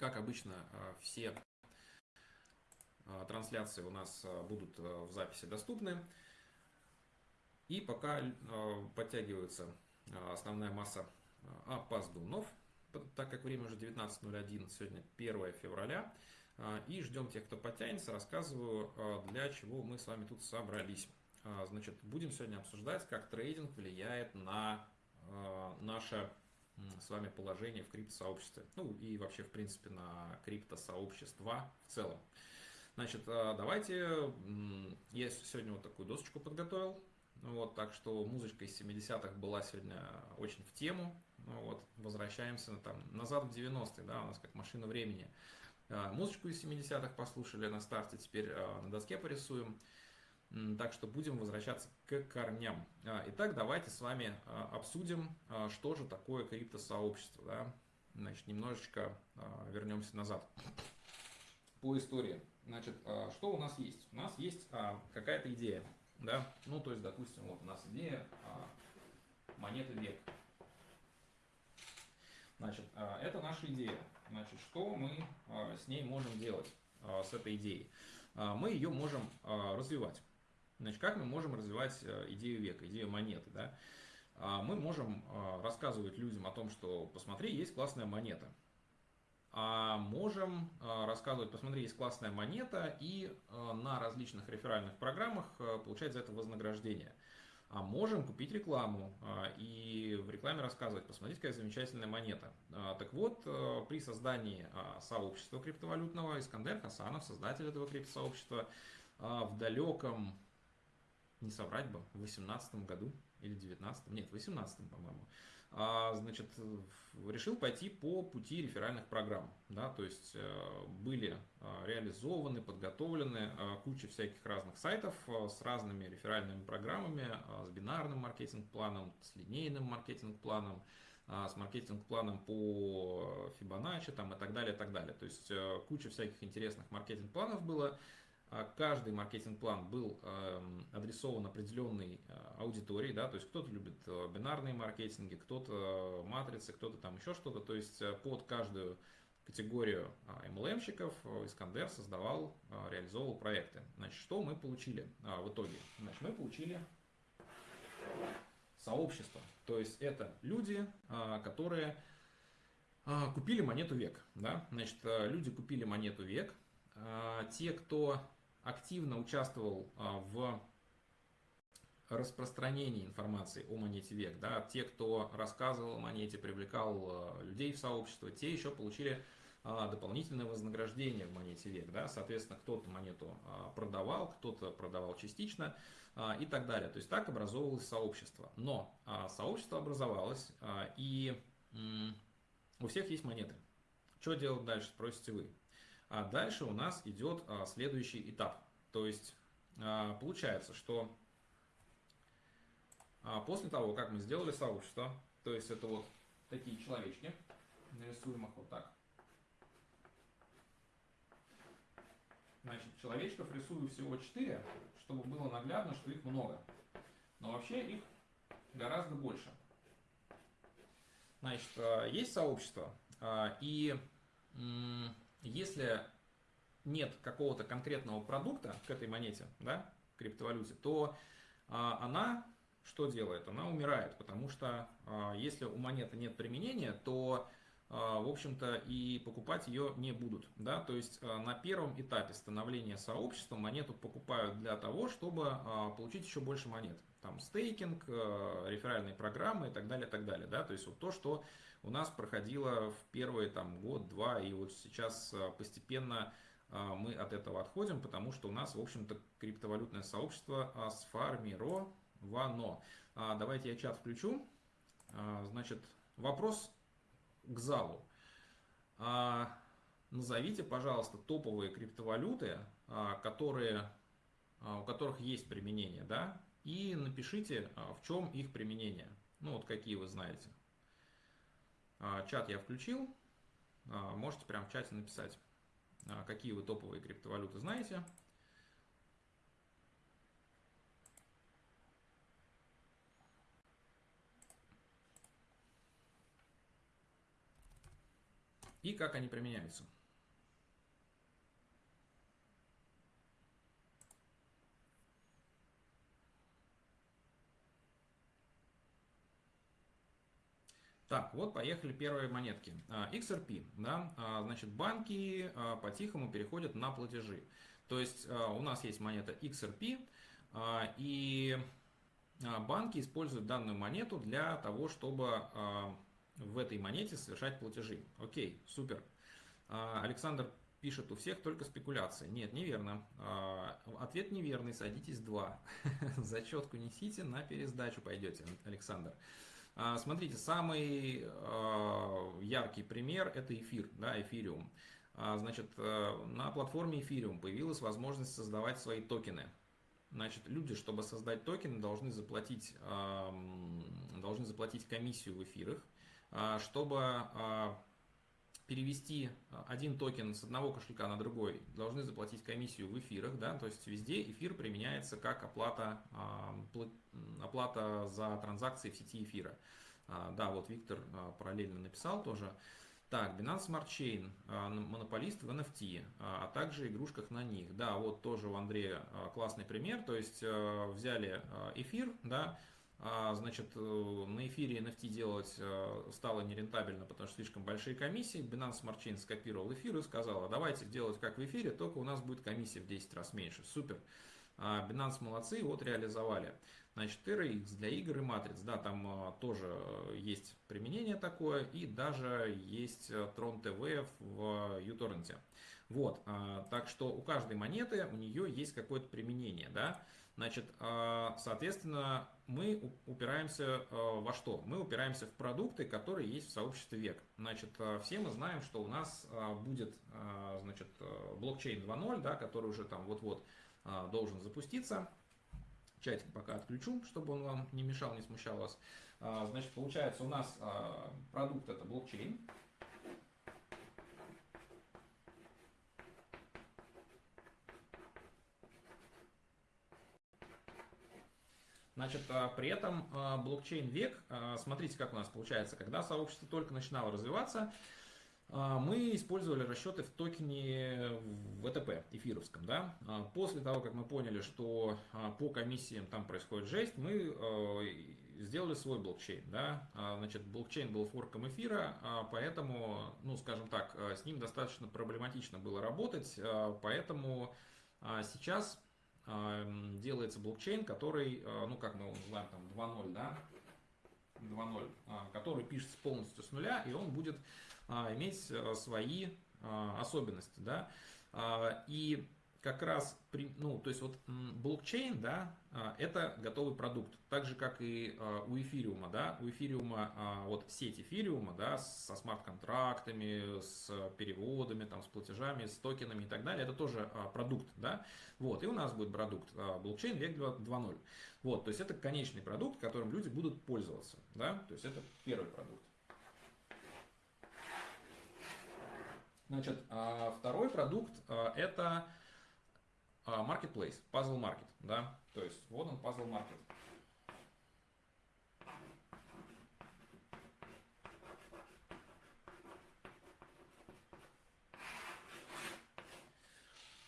Как обычно, все трансляции у нас будут в записи доступны. И пока подтягивается основная масса опоздунов, так как время уже 19.01, сегодня 1 февраля, и ждем тех, кто подтянется, рассказываю, для чего мы с вами тут собрались. Значит, будем сегодня обсуждать, как трейдинг влияет на наше с вами положение в криптосообществе. Ну и вообще, в принципе, на криптосообщества в целом. Значит, давайте, я сегодня вот такую досочку подготовил. Вот, так что музычка из 70-х была сегодня очень в тему. Ну, вот, возвращаемся там, назад в 90-е, да, у нас как машина времени. А, музычку из 70-х послушали на старте, теперь а, на доске порисуем. Так что будем возвращаться к корням. А, итак, давайте с вами обсудим, что же такое криптосообщество. Да? Значит, немножечко вернемся назад по истории. Значит, что у нас есть? У нас есть какая-то идея. Да? Ну, то есть, допустим, вот у нас идея монеты век. Значит, а, это наша идея. Значит, что мы а, с ней можем делать, а, с этой идеей? Мы ее можем развивать. Значит, как мы можем развивать э, идею века, идею монеты? Да? Мы можем рассказывать людям о том, что посмотри, есть классная монета. А можем рассказывать, посмотри, есть классная монета, и на различных реферальных программах получать за это вознаграждение а можем купить рекламу а, и в рекламе рассказывать, посмотрите, какая замечательная монета. А, так вот, э, при создании а, сообщества криптовалютного Искандер Хасанов, создатель этого криптосообщества, в далеком, не соврать бы, в 18 году или 19 нет, в 18 по-моему, а, значит, решил пойти по пути реферальных программ. Да, то есть э, были а, реализованы, подготовлены а, куча всяких разных сайтов с разными реферальными программами, с бинарным маркетинг-планом, с линейным маркетинг-планом, с маркетинг-планом по Fibonacci там, и так далее, и так далее. То есть э, куча всяких интересных маркетинг-планов было. А каждый маркетинг-план был эм, адресован определенной э, аудитории, да, то есть кто-то любит э, бинарные маркетинги, кто-то матрицы, кто-то там еще что-то, то есть э, под каждую категорию MLM-щиков Искандер создавал, реализовывал проекты. Значит, что мы получили в итоге? Значит, мы получили сообщество, то есть это люди, которые купили монету век, да, значит, люди купили монету век, те, кто активно участвовал а, в распространении информации о монете век. Да, те, кто рассказывал о монете, привлекал а, людей в сообщество, те еще получили а, дополнительное вознаграждение в монете век. Да? Соответственно, кто-то монету продавал, кто-то продавал частично и так далее. То есть так образовывалось сообщество. Но сообщество образовалось, и у всех есть монеты. Что делать дальше, спросите вы. А дальше у нас идет а, следующий этап. То есть а, получается, что а, после того, как мы сделали сообщество, то есть это вот такие человечки, нарисуем их вот так. Значит, человечков рисую всего 4, чтобы было наглядно, что их много. Но вообще их гораздо больше. Значит, есть сообщество, и если нет какого-то конкретного продукта к этой монете, да, криптовалюте, то а, она что делает? Она умирает, потому что а, если у монеты нет применения, то а, в общем-то, и покупать ее не будут. Да? То есть а, на первом этапе становления сообщества монету покупают для того, чтобы а, получить еще больше монет. Там стейкинг, реферальные программы и так далее, и так далее. Да? То есть вот то, что у нас проходило в первый там, год-два, и вот сейчас а, постепенно а, мы от этого отходим, потому что у нас, в общем-то, криптовалютное сообщество сформировано. А, давайте я чат включу. Значит, вопрос к залу. Назовите, пожалуйста, топовые криптовалюты, которые, у которых есть применение, да, и напишите, в чем их применение. Ну, вот какие вы знаете. А, чат я включил. А, можете прямо в чате написать, а, какие вы топовые криптовалюты знаете. и как они применяются. Так, вот поехали первые монетки. XRP, да, значит, банки по-тихому переходят на платежи. То есть у нас есть монета XRP, и банки используют данную монету для того, чтобы в этой монете совершать платежи. Окей, супер. Александр пишет, у всех только спекуляции. Нет, неверно. Ответ неверный, садитесь два. Зачетку несите, на пересдачу пойдете, Александр. А, смотрите, самый а, яркий пример это эфир, да, эфириум. А, значит, э, на платформе эфириум появилась возможность создавать свои токены. Значит, люди, чтобы создать токены, должны заплатить, должны заплатить комиссию в эфирах. Чтобы перевести один токен с одного кошелька на другой, должны заплатить комиссию в эфирах, да, то есть везде эфир применяется как оплата, оплата за транзакции в сети эфира. А, да, вот Виктор а, параллельно написал тоже. Так, Binance Smart Chain, монополист в NFT, а также игрушках на них. Да, вот тоже у Андрея классный пример, то есть взяли эфир, да, а, значит, э, на эфире NFT делать э, стало нерентабельно, потому что слишком большие комиссии. Binance Smart Chain скопировал эфир и сказал, давайте делать как в эфире, только у нас будет комиссия в 10 раз меньше. Супер. А, Binance молодцы, вот реализовали. Значит, TRX для игр и матриц, да, там э, тоже есть применение такое, и даже есть Tron TV в uTorrent. Вот, а, так что у каждой монеты у нее есть какое-то применение, да. Значит, соответственно, мы упираемся э, во что? Мы упираемся в продукты, которые есть в сообществе век. Значит, э, все мы знаем, что у нас э, будет значит, блокчейн 2.0, да, который уже там вот-вот должен запуститься. Чатик пока отключу, чтобы он вам не мешал, не смущал вас. Значит, получается у нас продукт это блокчейн. Значит, а, при этом а, блокчейн век, а, смотрите, как у нас получается, когда сообщество только начинало развиваться, мы использовали расчеты в токене ВТП эфировском. Да? После того, как мы поняли, что по комиссиям там происходит жесть, мы сделали свой блокчейн. Да? Значит, блокчейн был форком эфира, поэтому, ну, скажем так, с ним достаточно проблематично было работать, поэтому сейчас делается блокчейн, который, э, ну как мы его называем, там 2.0, да, 2.0, а, который пишется полностью с нуля, и он будет а, иметь э, свои особенности, да, и как раз, ну, то есть вот блокчейн, да, это готовый продукт, так же, как и а, у эфириума, да, у эфириума, а, вот сеть эфириума, да, со смарт-контрактами, с переводами, там, с платежами, с токенами и так далее, это тоже продукт, да, вот, и у нас будет продукт блокчейн век 2.0, вот, то есть это конечный продукт, которым люди будут пользоваться, да, то есть это первый продукт. Значит, второй продукт это а, marketplace, puzzle market, да, то есть вот он puzzle market.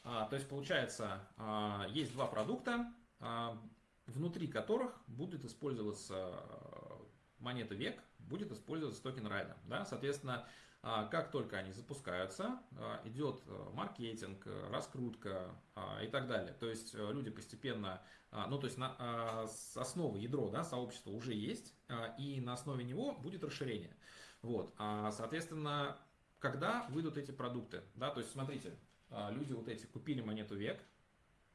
А, то есть получается, а, есть два продукта, а, внутри которых будет использоваться монета век, будет использоваться токен райда. Да? Соответственно, а, как только они запускаются, а, идет э, маркетинг, э, раскрутка а, и так далее. То есть э, люди постепенно, ну то есть на, с основы ядро да, сообщества уже есть, и на основе него будет расширение. Вот. Соответственно, когда выйдут эти продукты, да, то есть смотрите, люди вот эти купили монету век,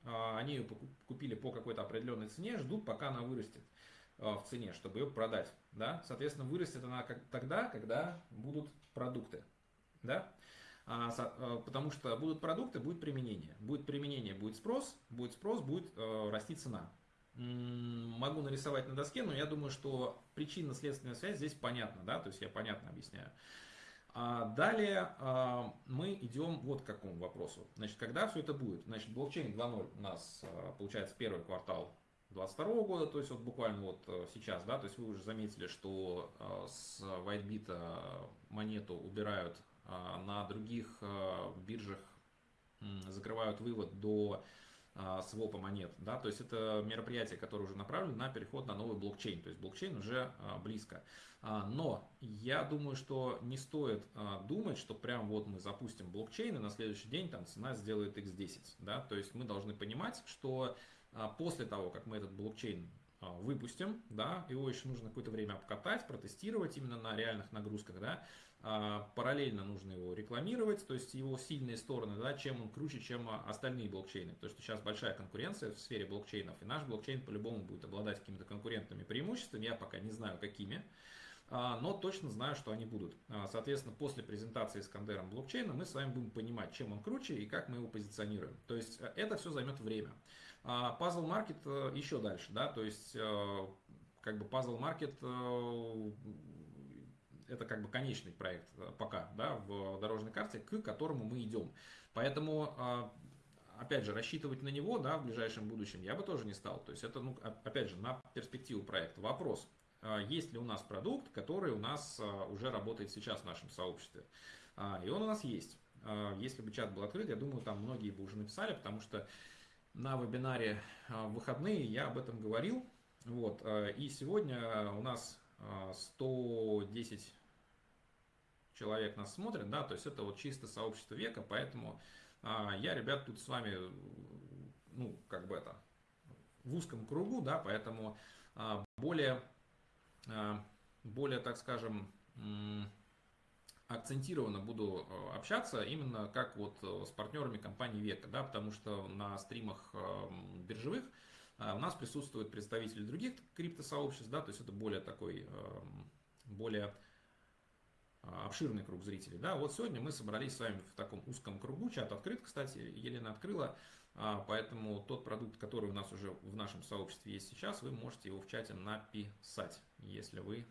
они ее купили по какой-то определенной цене, ждут, пока она вырастет в цене, чтобы ее продать. Да? Соответственно, вырастет она тогда, когда будут продукты. Да? А, а, потому что будут продукты, будет применение. Будет применение, будет спрос, будет спрос, будет э, расти цена. Могу нарисовать на доске, но я думаю, что причинно-следственная связь здесь понятна, да, то есть я понятно объясняю. А далее а, мы идем вот к какому вопросу. Значит, когда все это будет? Значит, блокчейн 2.0 у нас а, получается первый квартал 2022 года, то есть вот буквально вот э, сейчас, да, то есть вы уже заметили, что э, с WhiteBit монету убирают на других биржах закрывают вывод до свопа монет, да, то есть это мероприятие, которое уже направлено на переход на новый блокчейн, то есть блокчейн уже близко. Но я думаю, что не стоит думать, что прям вот мы запустим блокчейн и на следующий день там цена сделает x10, да, то есть мы должны понимать, что после того, как мы этот блокчейн выпустим, да, его еще нужно какое-то время обкатать, протестировать именно на реальных нагрузках, да, а, параллельно нужно его рекламировать, то есть его сильные стороны, да, чем он круче, чем остальные блокчейны. Потому что сейчас большая конкуренция в сфере блокчейнов, и наш блокчейн по-любому будет обладать какими-то конкурентными преимуществами, я пока не знаю какими, а, но точно знаю, что они будут. А, соответственно, после презентации Искандером блокчейна мы с вами будем понимать, чем он круче и как мы его позиционируем. То есть э, это все займет время. Puzzle Market э, еще дальше, да, то есть э, как бы Puzzle Market это как бы конечный проект э, пока да, в дорожной карте, к которому мы идем. Поэтому, а, опять же, рассчитывать на него да, в ближайшем будущем я бы тоже не стал. То есть это, ну, опять же, на перспективу проекта. Вопрос, а, есть ли у нас продукт, который у нас а, уже работает сейчас в нашем сообществе. И он у нас есть. Если бы чат был открыт, я думаю, там многие бы уже написали, потому что на вебинаре в выходные я об этом говорил. Вот. И сегодня у нас 110 человек нас смотрит, да, то есть это вот чисто сообщество века, поэтому а, я, ребят, тут с вами, ну, как бы это, в узком кругу, да, поэтому а, более, а, более, так скажем, акцентированно буду общаться именно как вот с партнерами компании Века, да, потому что на стримах биржевых у нас присутствуют представители других криптосообществ, да, то есть это более такой, более а, обширный круг зрителей. Да, вот сегодня мы собрались с вами в таком узком кругу, чат открыт, кстати, Елена открыла, поэтому тот продукт, который у нас уже в нашем сообществе есть сейчас, вы можете его в чате написать, если вы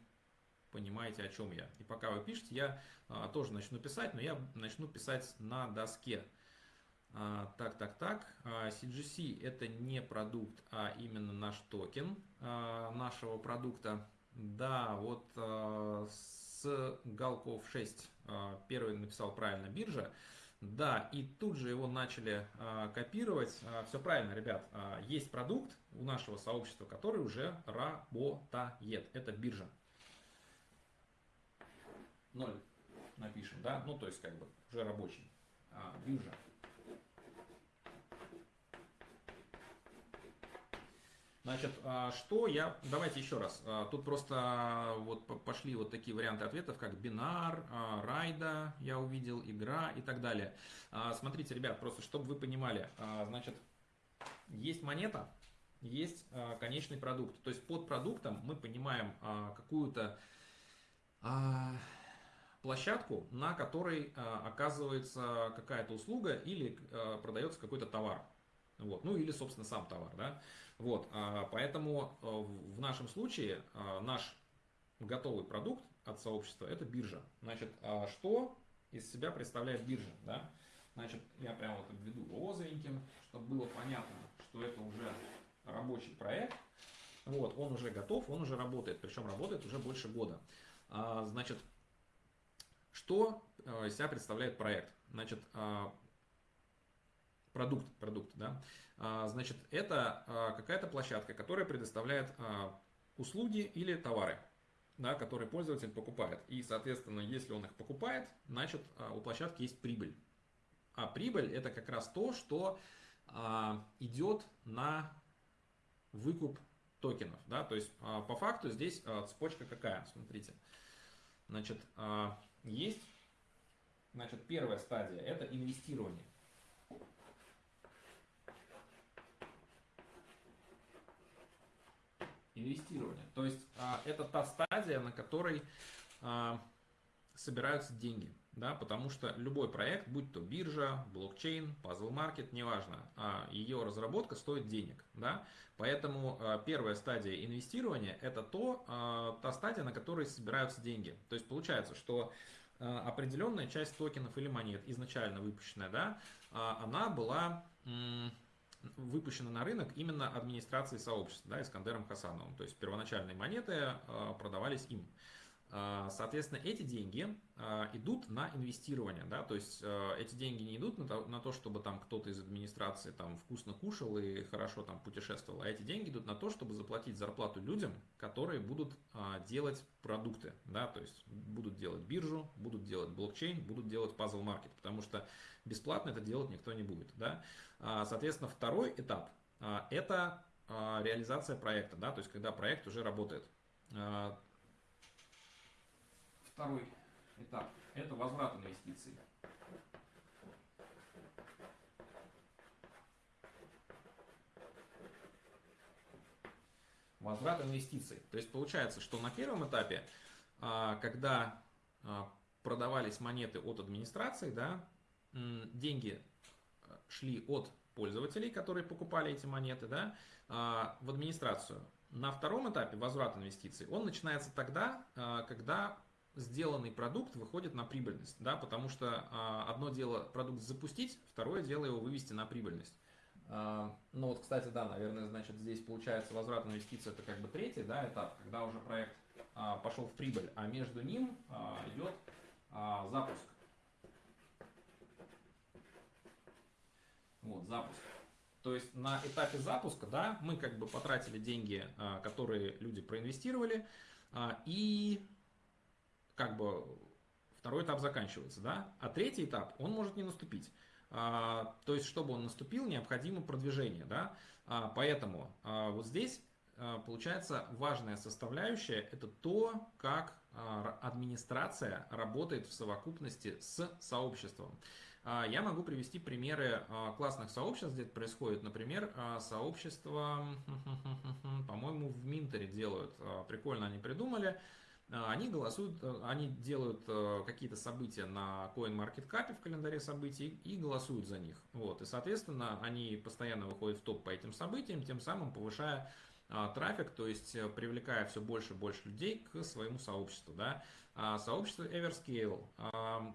понимаете, о чем я. И пока вы пишете, я а, тоже начну писать, но я начну писать на доске. Так, так, так. CGC это не продукт, а именно наш токен нашего продукта. Да, вот с Галков 6 а, первый написал правильно биржа. Да, и тут же его начали а, копировать. А, все правильно, ребят. Есть продукт у нашего сообщества, который уже работает. Это биржа. Ноль напишем, да? Ну, то есть, как бы, уже рабочий. Биржа. Значит, а, что я... Давайте еще раз. А, тут просто а, вот пошли вот такие варианты ответов, как бинар, райда, я увидел, игра и так далее. Смотрите, ребят, просто чтобы вы понимали. Значит, есть монета, есть конечный продукт. То есть под продуктом мы понимаем какую-то площадку, на которой оказывается какая-то услуга или продается какой-то товар. Вот. Ну или, собственно, сам товар. Да? Вот, а, поэтому в нашем случае а, наш готовый продукт от сообщества это биржа. Значит, а что из себя представляет биржа? Да? Значит, я прямо вот обведу розовеньким, чтобы было понятно, что это уже рабочий проект. Вот, он уже готов, он уже работает, причем работает уже больше года. Значит, что э, из себя представляет проект? Значит, продукт, продукт, да, а, значит, это какая-то площадка, которая предоставляет услуги или товары, да, которые пользователь покупает. И, соответственно, если он их покупает, значит, у площадки есть прибыль. А прибыль это как раз то, что идет на выкуп токенов. Да? То есть, по факту здесь цепочка какая? Смотрите. Значит, есть значит, первая стадия – это инвестирование. инвестирования. То есть а, это та стадия, на которой а, собираются деньги. Да, потому что любой проект, будь то биржа, блокчейн, пазл маркет, неважно, а, ее разработка стоит денег. Да? Поэтому а, первая стадия инвестирования это то, а, та стадия, на которой собираются деньги. То есть получается, что определенная часть токенов или монет, изначально выпущенная, да, а, она была выпущена на рынок именно администрацией сообщества, да, Искандером Хасановым. То есть первоначальные монеты а, продавались им. А, соответственно, эти деньги а, идут на инвестирование, да, то есть а, эти деньги не идут на то, на то, чтобы там кто-то из администрации там вкусно кушал и хорошо там путешествовал, а эти деньги идут на то, чтобы заплатить зарплату людям, которые будут делать продукты, да, то есть будут делать биржу, будут делать блокчейн, будут делать пазл маркет, потому что бесплатно это делать никто не будет, да. Соответственно, второй этап это реализация проекта, да, то есть когда проект уже работает. Второй этап – это возврат инвестиций. Возврат инвестиций. То есть получается, что на первом этапе, а, когда а, продавались монеты от администрации, да, деньги а, шли от пользователей, которые покупали эти монеты, да, в администрацию. На втором этапе возврат инвестиций, он начинается тогда, когда сделанный продукт выходит на прибыльность, да, потому что а, одно дело продукт запустить, второе дело его вывести на прибыльность. А, ну вот, кстати, да, наверное, значит, здесь получается возврат инвестиций это как бы третий, да, этап, когда уже проект а, пошел в прибыль, а между ним а, идет а, запуск. Вот, запуск. То есть на этапе запуска, да, мы как бы потратили деньги, а, которые люди проинвестировали, а, и как бы второй этап заканчивается, да, а третий этап, он может не наступить. А, то есть, чтобы он наступил, необходимо продвижение, да, а, поэтому а, вот здесь а, получается важная составляющая, это то, как а, администрация работает в совокупности с сообществом. А, я могу привести примеры классных сообществ, где это происходит. Например, сообщество, по-моему, в Минтере делают, прикольно они придумали, они голосуют, э, они делают э, какие-то события на CoinMarketCap в календаре событий и голосуют за них. Вот. И, соответственно, они постоянно выходят в топ по этим событиям, тем самым повышая трафик, то есть э, привлекая все больше и больше людей к своему сообществу. Да. А сообщество Everscale,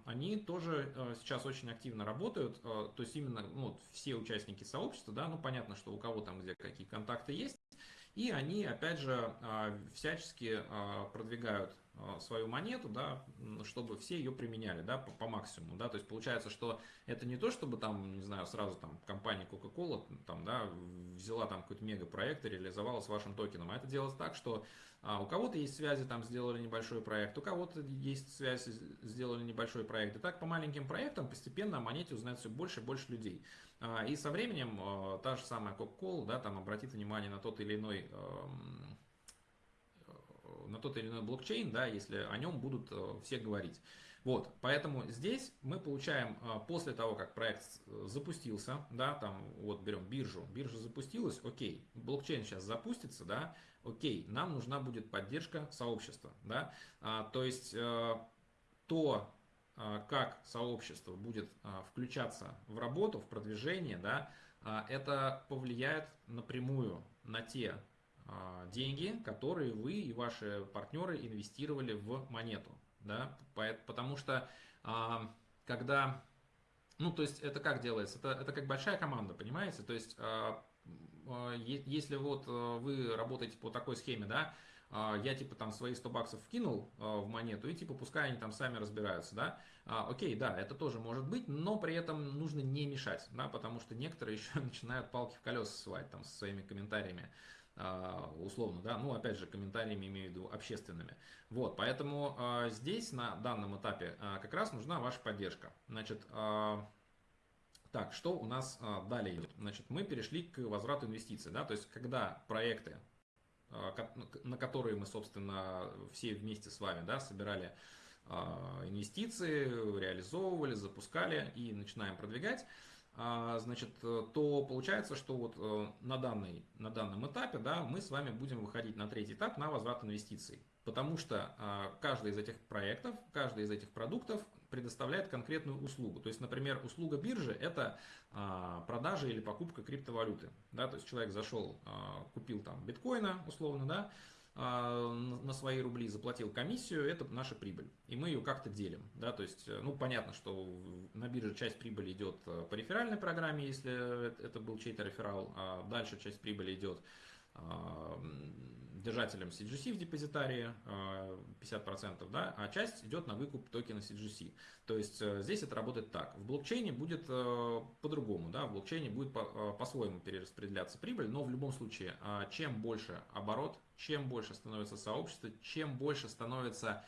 они тоже сейчас очень активно работают, то есть именно ну, все участники сообщества, да, ну понятно, что у кого там где какие контакты есть, и они, опять же, а, всячески а, продвигают свою монету, да, чтобы все ее применяли, да, по, по максимуму, да, то есть получается, что это не то, чтобы там, не знаю, сразу там компания Coca-Cola там, да, взяла там какой-то мегапроект и реализовала с вашим токеном, а это делается так, что а у кого-то есть связи, там сделали небольшой проект, у кого-то есть связи, сделали небольшой проект. И так по маленьким проектам постепенно о монете узнает все больше и больше людей. А, и со временем а, та же самая Coca-Cola, да, там обратит внимание на тот или иной эм, на тот или иной блокчейн, да, если о нем будут э, все говорить. Вот, поэтому здесь мы получаем э, после того, как проект запустился, да, там вот берем биржу, биржа запустилась, окей, блокчейн сейчас запустится, да, окей, нам нужна будет поддержка сообщества, да, а, то есть э, то, как сообщество будет включаться в работу, в продвижение, да, это повлияет напрямую на те деньги, которые вы и ваши партнеры инвестировали в монету, да, потому что когда, ну, то есть это как делается, это, это как большая команда, понимаете, то есть если вот вы работаете по такой схеме, да, а, я типа там свои 100 баксов вкинул а, в монету и типа пускай они там сами разбираются, да. А, окей, да, это тоже может быть, но при этом нужно не мешать, да, потому что некоторые еще начинают палки в колеса ссылать там со своими комментариями условно, да, ну, опять же, комментариями имею в виду общественными. Вот, поэтому э, здесь на данном этапе э, как раз нужна ваша поддержка. Значит, так, что у нас далее идет? Значит, мы перешли к возврату инвестиций, да, то есть, когда проекты а, на которые мы, собственно, все вместе с вами да, собирали а, инвестиции, реализовывали, запускали и начинаем продвигать, а, значит, то получается, что вот э, на, данный, на данном этапе да, мы с вами будем выходить на третий этап на возврат инвестиций. Потому что каждый из этих проектов, каждый из этих продуктов предоставляет конкретную услугу. То есть, например, услуга биржи – это а, продажа или покупка криптовалюты. Да? То есть, человек зашел, а, купил там биткоина, условно, да, а, на свои рубли, заплатил комиссию, это наша прибыль. И мы ее как-то делим. Да? То есть, ну, понятно, что на бирже часть прибыли идет по реферальной программе, если это был чей-то реферал, а дальше часть прибыли идет держателям CGC в депозитарии 50%, да, а часть идет на выкуп токена CGC. То есть здесь это работает так. В блокчейне будет по-другому, да, в блокчейне будет по-своему перераспределяться прибыль, но в любом случае, чем больше оборот, чем больше становится сообщество, чем больше становится а,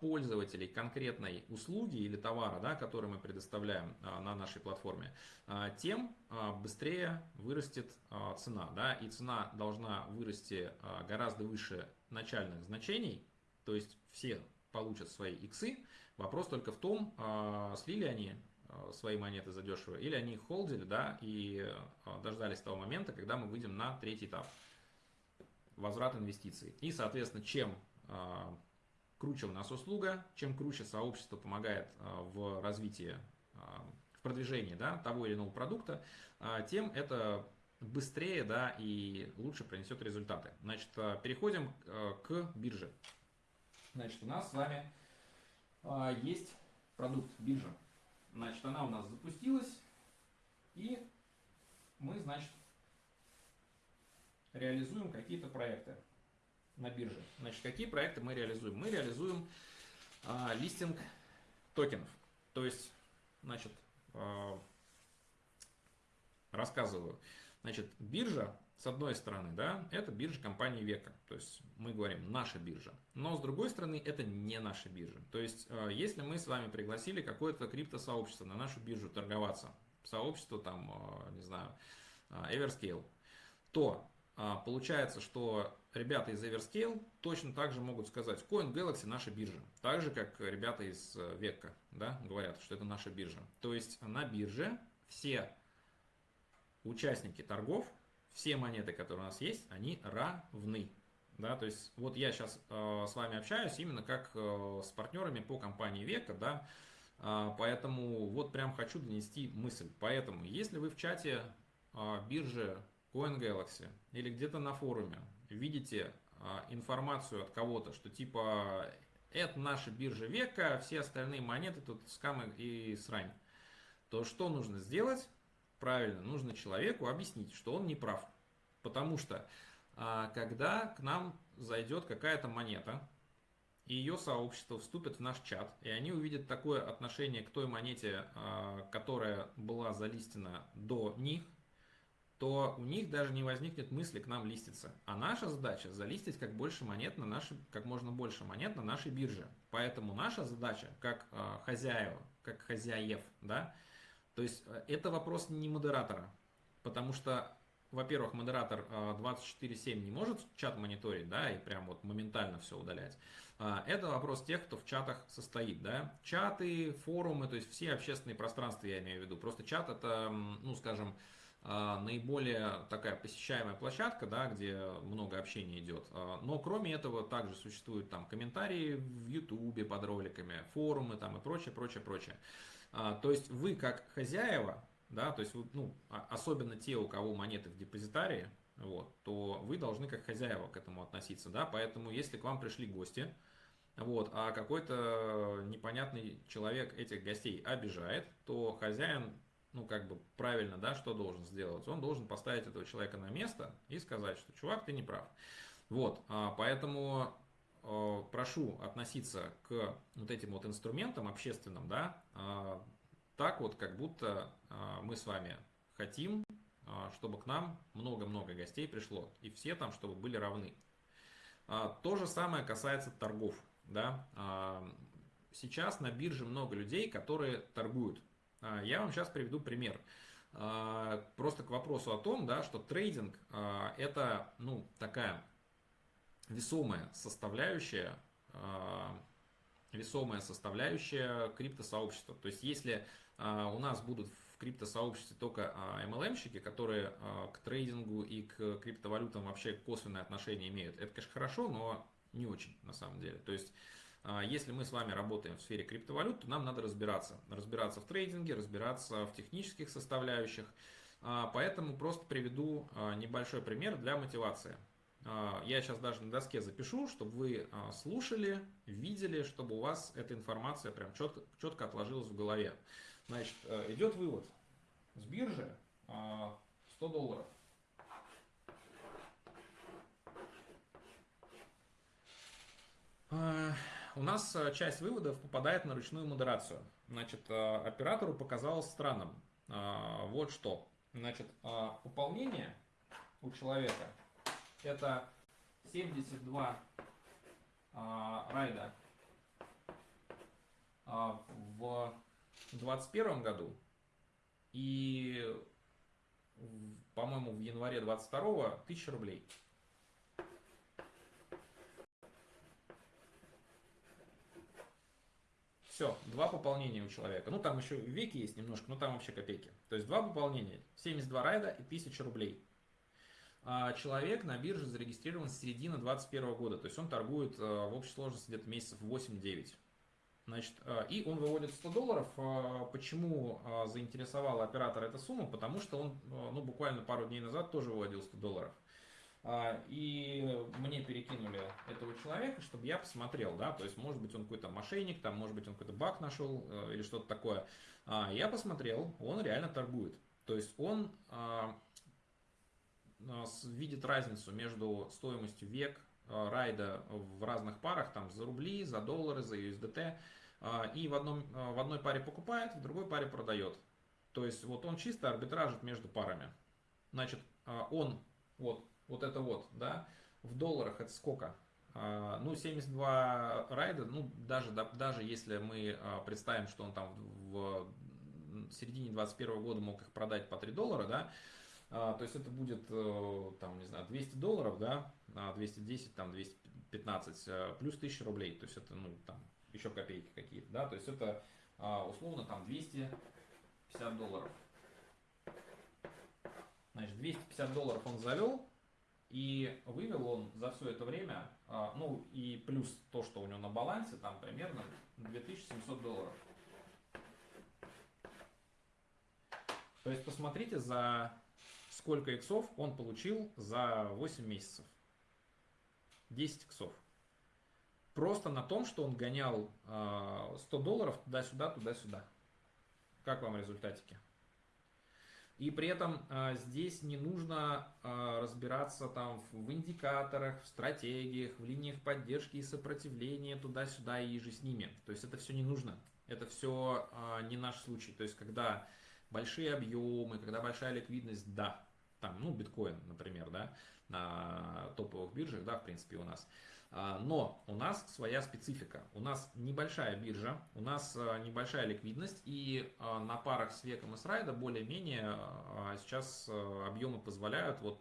пользователей конкретной услуги или товара, да, который мы предоставляем а, на нашей платформе, а, тем быстрее вырастет цена. Да, и цена должна вырасти гораздо выше начальных значений, то есть все получат свои иксы. Вопрос только в том, слили они свои монеты задешево, или они их холдили, да, и дождались того момента, когда мы выйдем на третий этап возврат инвестиций. И, соответственно, чем круче у нас услуга, чем круче сообщество помогает а, в развитии, а, в продвижении да, того или иного продукта, а, тем это быстрее да, и лучше принесет результаты. Значит, переходим к бирже. Значит, у нас с вами есть продукт биржа. Значит, она у нас запустилась, и мы, значит, реализуем какие-то проекты на бирже. Значит, какие проекты мы реализуем? Мы реализуем а, листинг токенов. То есть, значит, а, рассказываю. Значит, биржа, с одной стороны, да, это биржа компании Века. То есть, мы говорим, наша биржа. Но, с другой стороны, это не наша биржа. То есть, а, если мы с вами пригласили какое-то криптосообщество на нашу биржу торговаться, сообщество там, а, не знаю, а, Everscale, то а, получается, что ребята из Everscale точно так же могут сказать, Coin Galaxy наша биржа. Так же, как ребята из э, Векка да, говорят, что это наша биржа. То есть на бирже все участники торгов, все монеты, которые у нас есть, они равны. Да, то есть вот я сейчас э, с вами общаюсь именно как э, с партнерами по компании Века, да, э, поэтому вот прям хочу донести мысль. Поэтому если вы в чате э, биржи Coin Galaxy или где-то на форуме видите а, информацию от кого-то, что типа это наша биржа века, все остальные монеты тут скамы и срань, то что нужно сделать? Правильно, нужно человеку объяснить, что он не прав. Потому что а, когда к нам зайдет какая-то монета, и ее сообщество вступит в наш чат, и они увидят такое отношение к той монете, а, которая была залистена до них, то у них даже не возникнет мысли к нам листиться. А наша задача залистить как больше монет на нашей, как можно больше монет на нашей бирже. Поэтому наша задача, как э, хозяева, как хозяев, да, то есть э, это вопрос не модератора, потому что, во-первых, модератор э, 24/7 не может чат мониторить, да, и прям вот моментально все удалять. Э, это вопрос тех, кто в чатах состоит, да. Чаты, форумы, то есть все общественные пространства я имею в виду. Просто чат это, ну, скажем, а, наиболее такая посещаемая площадка, да, где много общения идет. А, но кроме этого также существуют там комментарии в Ютубе под роликами, форумы там и прочее, прочее, прочее. А, то есть вы как хозяева, да, то есть ну, особенно те, у кого монеты в депозитарии, вот, то вы должны как хозяева к этому относиться, да, поэтому если к вам пришли гости, вот, а какой-то непонятный человек этих гостей обижает, то хозяин ну, как бы правильно, да, что должен сделать? Он должен поставить этого человека на место и сказать, что, чувак, ты не прав. Вот, а, поэтому а, прошу относиться к вот этим вот инструментам общественным, да, а, так вот, как будто мы с вами хотим, чтобы к нам много-много гостей пришло, и все там, чтобы были равны. То же самое касается торгов, да. Сейчас на бирже много людей, которые торгуют а, я вам сейчас приведу пример. А, просто к вопросу о том, да, что трейдинг а, это ну, такая весомая составляющая, весомая составляющая криптосообщества. То есть если у нас будут в криптосообществе только MLM-щики, которые к трейдингу и к криптовалютам вообще косвенное отношение имеют, это, конечно, хорошо, но не очень на самом деле. То есть а, а, если мы с вами работаем в сфере криптовалют, то нам надо разбираться. Разбираться в трейдинге, разбираться в технических составляющих. А, поэтому просто приведу а, небольшой пример для мотивации. Я сейчас даже на доске запишу, чтобы вы слушали, видели, чтобы у вас эта информация прям четко, четко отложилась в голове. Значит, э, идет вывод с биржи 100 долларов. У нас часть выводов попадает на ручную модерацию. Значит, оператору показалось странным. Вот что. Значит, пополнение у человека это 72 райда в 2021 году и, по-моему, в январе 22 1000 рублей. Все, два пополнения у человека. Ну, там еще веки есть немножко, но там вообще копейки. То есть два пополнения, 72 райда и 1000 рублей. А человек на бирже зарегистрирован с середины 2021 года. То есть он торгует а, в общей сложности где-то месяцев 8-9. Значит, а, и он выводит 100 долларов. А, почему заинтересовала оператора эта сумма? Потому что он ну, буквально пару дней назад тоже выводил 100 долларов. А, и мне перекинули этого человека, чтобы я посмотрел, да, то есть, может быть, он какой-то мошенник, там, может быть, он какой-то баг нашел э, или что-то такое. А, я посмотрел, он реально торгует. То есть, он а, видит разницу между стоимостью век райда в разных парах, там, за рубли, за доллары, за USDT, и в, одном, в одной паре покупает, в другой паре продает. То есть, вот он чисто арбитражит между парами. Значит, он вот вот это вот, да, в долларах это сколько? А, ну, 72 райда, ну, даже, даже если мы а, представим, что он там в середине 2021 года мог их продать по 3 доллара, да, а, то есть это будет, э, там, не знаю, 200 долларов, да, 210, там, 215, э, плюс 1000 рублей, то есть это, ну, там, еще копейки какие-то, да, то есть это, условно, там, 250 долларов. Значит, 250 долларов он завел, и вывел он за все это время, а, ну и плюс то, что у него на балансе, там примерно 2700 долларов. То есть посмотрите, за сколько иксов он получил за 8 месяцев. 10 иксов. Просто на том, что он гонял 100 а, долларов туда-сюда, туда-сюда. Как вам результатики? И при этом а, здесь не нужно а, разбираться там в индикаторах, в стратегиях, в линиях поддержки и сопротивления туда-сюда и же с ними. То есть это все не нужно. Это все а, не наш случай. То есть когда большие объемы, когда большая ликвидность, да, там, ну, биткоин, например, да, на топовых биржах, да, в принципе, у нас. А, но у нас своя специфика. У нас небольшая биржа, у нас а, небольшая ликвидность, и а, на парах с веком и с райда более-менее сейчас объемы позволяют вот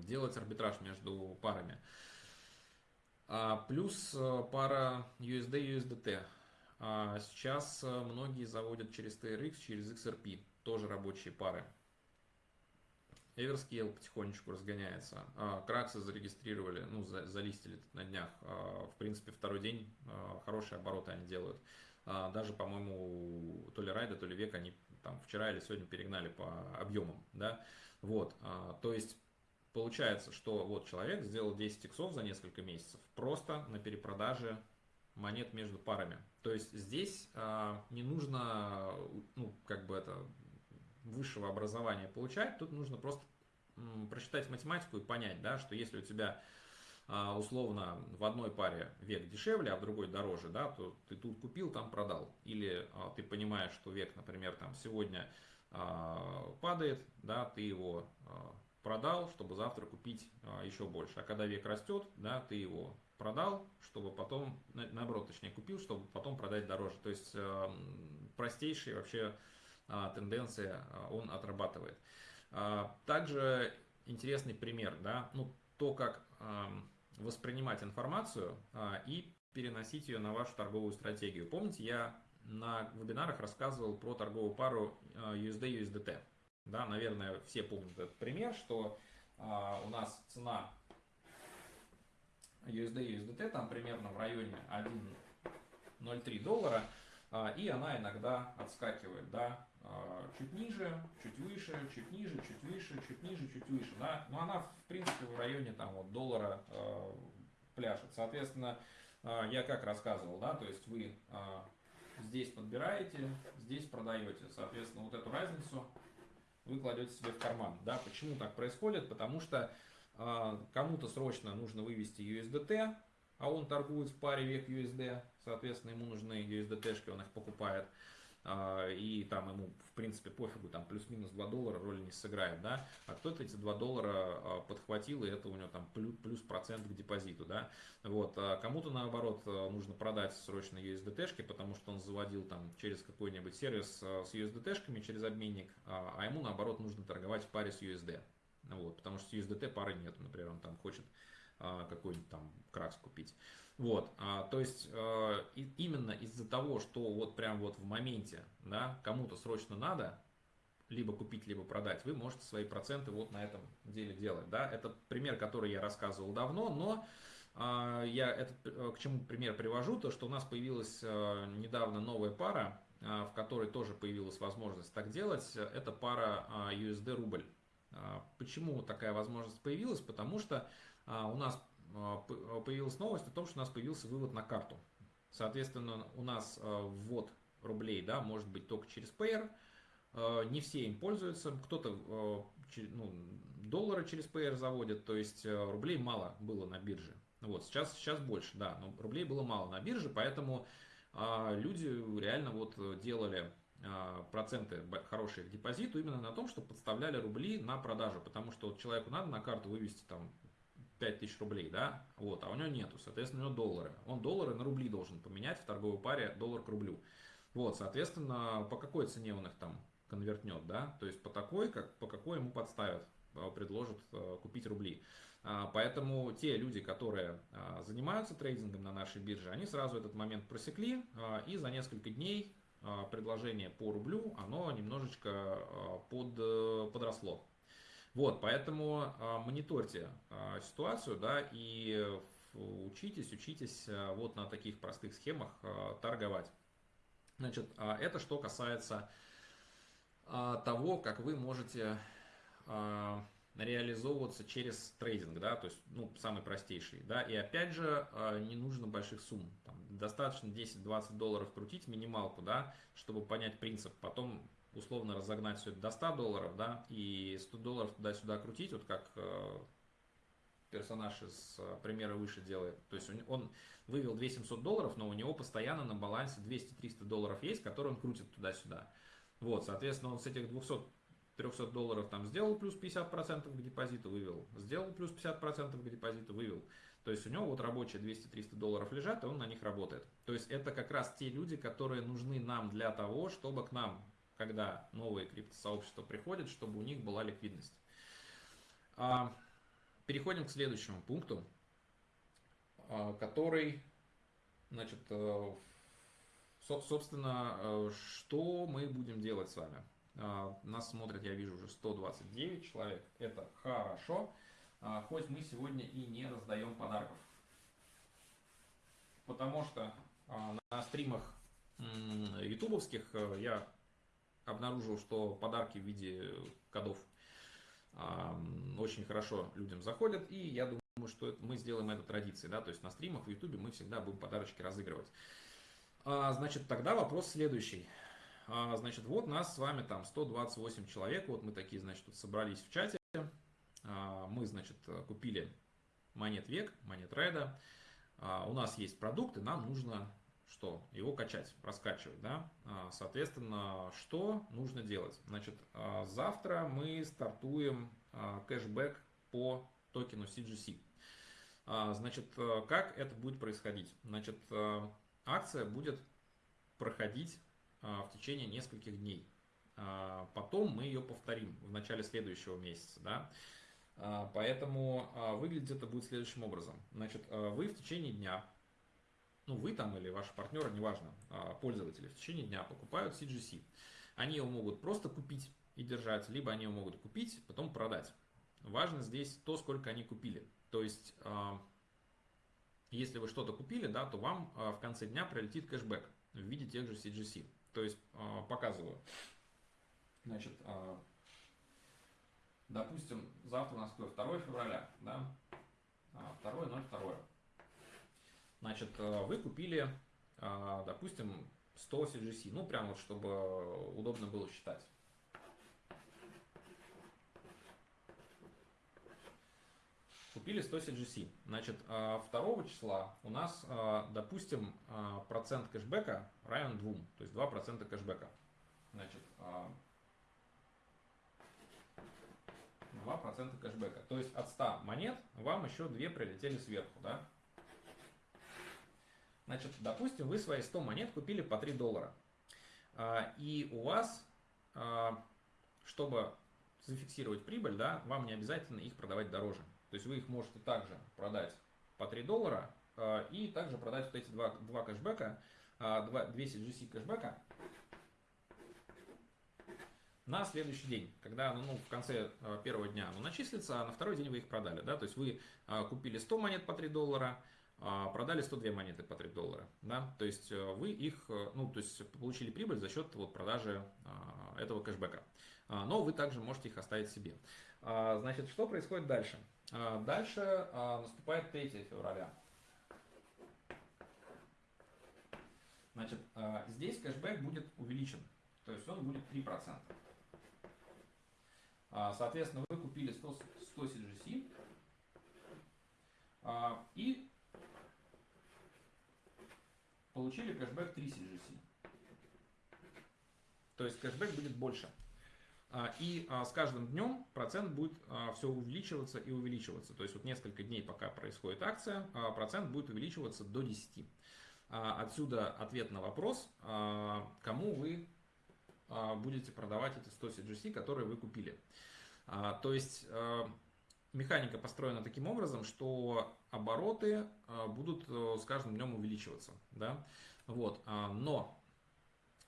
делать арбитраж между парами. Плюс пара USD-USDT. Сейчас многие заводят через TRX, через XRP, тоже рабочие пары. Everscale потихонечку разгоняется. А, Краксы зарегистрировали, ну, за, залистили на днях. А, в принципе, второй день а, хорошие обороты они делают. Даже, по-моему, то ли Райда, то ли Век они там вчера или сегодня перегнали по объемам. Да? Вот, то есть, получается, что вот человек сделал 10 иксов за несколько месяцев просто на перепродаже монет между парами. То есть здесь не нужно, ну, как бы это высшего образования получать, тут нужно просто прочитать математику и понять, да, что если у тебя а, условно в одной паре век дешевле, а в другой дороже, да, то ты тут купил, там продал. Или а, ты понимаешь, что век, например, там сегодня а, падает, да, ты его продал, чтобы завтра купить еще больше. А когда век растет, да, ты его продал, чтобы потом, наоборот, точнее, купил, чтобы потом продать дороже. То есть простейший вообще тенденция а, он отрабатывает. А, также интересный пример, да, ну, то, как воспринимать информацию и переносить ее на вашу торговую стратегию. Помните, я на вебинарах рассказывал про торговую пару USD-USDT. Да, наверное, все помнят этот пример, что у нас цена USD-USDT там примерно в районе 1.03 доллара, и она иногда отскакивает, да, а, чуть ниже, чуть выше, чуть ниже, чуть выше, чуть ниже, чуть выше. Да? Но она, в принципе, в районе там, вот, доллара э, пляшет. Соответственно, э, я как рассказывал, да, то есть вы э, здесь подбираете, здесь продаете. Соответственно, вот эту разницу вы кладете себе в карман. Да? Почему так происходит? Потому что э, кому-то срочно нужно вывести USDT, а он торгует в паре век USD, соответственно, ему нужны USDT-шки, он их покупает. А, и там ему, в принципе, пофигу, там плюс-минус 2 доллара роли не сыграет, да, а кто-то эти 2 доллара а, подхватил, и это у него там плюс, процент к депозиту, да, вот, а кому-то, наоборот, нужно продать срочно USDT-шки, потому что он заводил там через какой-нибудь сервис с USDT-шками, через обменник, а ему, наоборот, нужно торговать в паре с USD, вот, потому что с USDT пары нет, например, он там хочет какой-нибудь там кракс купить. Вот, а, то есть а, и, именно из-за того, что вот прям вот в моменте, да, кому-то срочно надо, либо купить, либо продать, вы можете свои проценты вот на этом деле делать, да. Это пример, который я рассказывал давно, но а, я этот, э, к чему пример привожу, то что у нас появилась а, недавно новая пара, а, в которой тоже появилась возможность так делать, это пара а, USD рубль. А, почему такая возможность появилась? Потому что а, у нас а, а, появилась новость о том, что у нас появился вывод на карту. Соответственно, у нас а, ввод рублей да, может быть только через Payer. Не все им пользуются. Кто-то ну, доллары через Payer заводит, то есть рублей мало было на бирже. Вот, сейчас, сейчас больше, да, но рублей было мало на бирже, поэтому люди реально вот делали проценты хорошие к депозиту именно на том, что подставляли рубли на продажу, потому что вот человеку надо на карту вывести там 5000 рублей, да, вот, а у него нету, соответственно, у него доллары. Он доллары на рубли должен поменять в торговой паре доллар к рублю. Вот, соответственно, по какой цене он их там конвертнет, да, то есть по такой, как, по какой ему подставят, э, предложат э, купить рубли. А, поэтому те люди, которые а, занимаются трейдингом на нашей бирже, они сразу этот момент просекли, а, и за несколько дней предложение по рублю, оно немножечко под, э, подросло. Вот, поэтому а, мониторьте а, ситуацию, да, и учитесь, учитесь а, вот на таких простых схемах а, торговать. Значит, а, это что касается а, того, как вы можете а, реализовываться через трейдинг, да, то есть, ну, самый простейший, да, и опять же, а, не нужно больших сумм, там, достаточно 10-20 долларов крутить минималку, да, чтобы понять принцип, потом условно разогнать все это до 100 долларов, да, и 100 долларов туда-сюда крутить, вот как э, персонаж из э, примера выше делает. То есть он, вывел 2700 долларов, но у него постоянно на балансе 200-300 долларов есть, которые он крутит туда-сюда. Вот, соответственно, он с этих 200 300 долларов там сделал плюс 50% к депозиту, вывел. Сделал плюс 50% к депозиту, вывел. То есть у него вот рабочие 200-300 долларов лежат, и он на них работает. То есть это как раз те люди, которые нужны нам для того, чтобы к нам когда новые криптосообщества приходят, чтобы у них была ликвидность. А, переходим к следующему пункту, а, который, значит, э, собственно, э, что мы будем делать с вами. А, нас смотрят, я вижу, уже 129 человек. Это хорошо, хоть мы сегодня и не раздаем подарков. Потому что на стримах ютубовских э, я обнаружил, что подарки в виде кодов очень хорошо людям заходят, и я думаю, что мы сделаем это традицией, да, то есть на стримах в ютубе мы всегда будем подарочки разыгрывать. А, значит, тогда вопрос следующий. А, значит, вот нас с вами там 128 человек, вот мы такие, значит, тут собрались в чате, а, мы, значит, купили монет век, монет райда, у нас есть продукты, нам нужно что? Его качать, раскачивать, да? А, соответственно, что нужно делать? Значит, а, завтра мы стартуем а, кэшбэк по токену CGC. Значит, как это будет происходить? Значит, акция будет проходить в течение нескольких дней. Потом мы ее повторим в начале следующего месяца, да? Поэтому выглядит это будет следующим образом. Значит, вы в течение дня ну вы там или ваши партнеры, неважно, а, пользователи в течение дня покупают CGC. Они его могут просто купить и держать, либо они его могут купить, потом продать. Важно здесь то, сколько они купили. То есть, а, если вы что-то купили, да, то вам а, в конце дня прилетит кэшбэк в виде тех же CGC. То есть, показываю. Значит, допустим, завтра у нас 2 февраля, да, 2.02. Значит, э, вы купили, э, допустим, 100 CGC, ну, прям вот, чтобы удобно было считать. купили 100 CGC. Значит, 2 числа у нас, допустим, процент кэшбэка равен 2, то есть 2% кэшбэка. Значит, 2% кэшбэка. То есть от 100 монет вам еще 2 прилетели сверху, да? Значит, допустим, вы свои 100 монет купили по 3 доллара. И у вас, чтобы зафиксировать прибыль, да, вам не обязательно их продавать дороже. То есть вы их можете также продать по 3 доллара э, и также продать вот эти два, два кэшбэка, два, 200 GC кэшбэка на следующий день, когда ну, в конце первого дня оно начислится, а на второй день вы их продали. Да? То есть вы купили 100 монет по 3 доллара, продали 102 монеты по 3 доллара. Да? То есть э, вы их, э, ну, то есть получили прибыль за счет вот, продажи э, этого кэшбэка. А, но вы также можете их оставить себе. А, значит, что происходит дальше? А, дальше наступает 3 февраля. Значит, здесь кэшбэк будет увеличен, то есть он будет 3%. Соответственно, вы купили 100, 100 CGC и получили кэшбэк 3 CGC. То есть кэшбэк будет больше. А, и а, с каждым днем процент будет а, все увеличиваться и увеличиваться. То есть вот несколько дней, пока происходит акция, процент будет увеличиваться до 10. Отсюда ответ на вопрос, кому вы будете продавать эти 100 CGC, которые вы купили. То есть механика построена таким образом, что обороты будут э, с каждым днем увеличиваться. Да? Вот. Но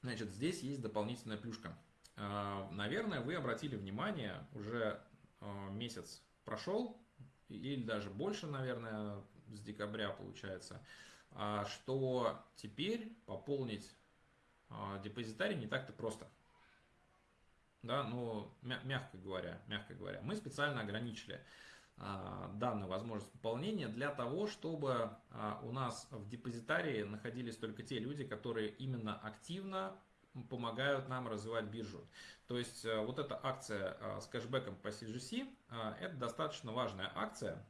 значит, здесь есть дополнительная плюшка. А, наверное, вы обратили внимание, уже а, месяц прошел, или даже больше, наверное, с декабря получается, а, что теперь пополнить депозитарий не так-то просто. Да, ну, мягко говоря, мягко говоря, мы специально ограничили данную возможность пополнения для того, чтобы у нас в депозитарии находились только те люди, которые именно активно помогают нам развивать биржу. То есть э, вот эта акция э, с кэшбэком по CGC, это достаточно важная акция,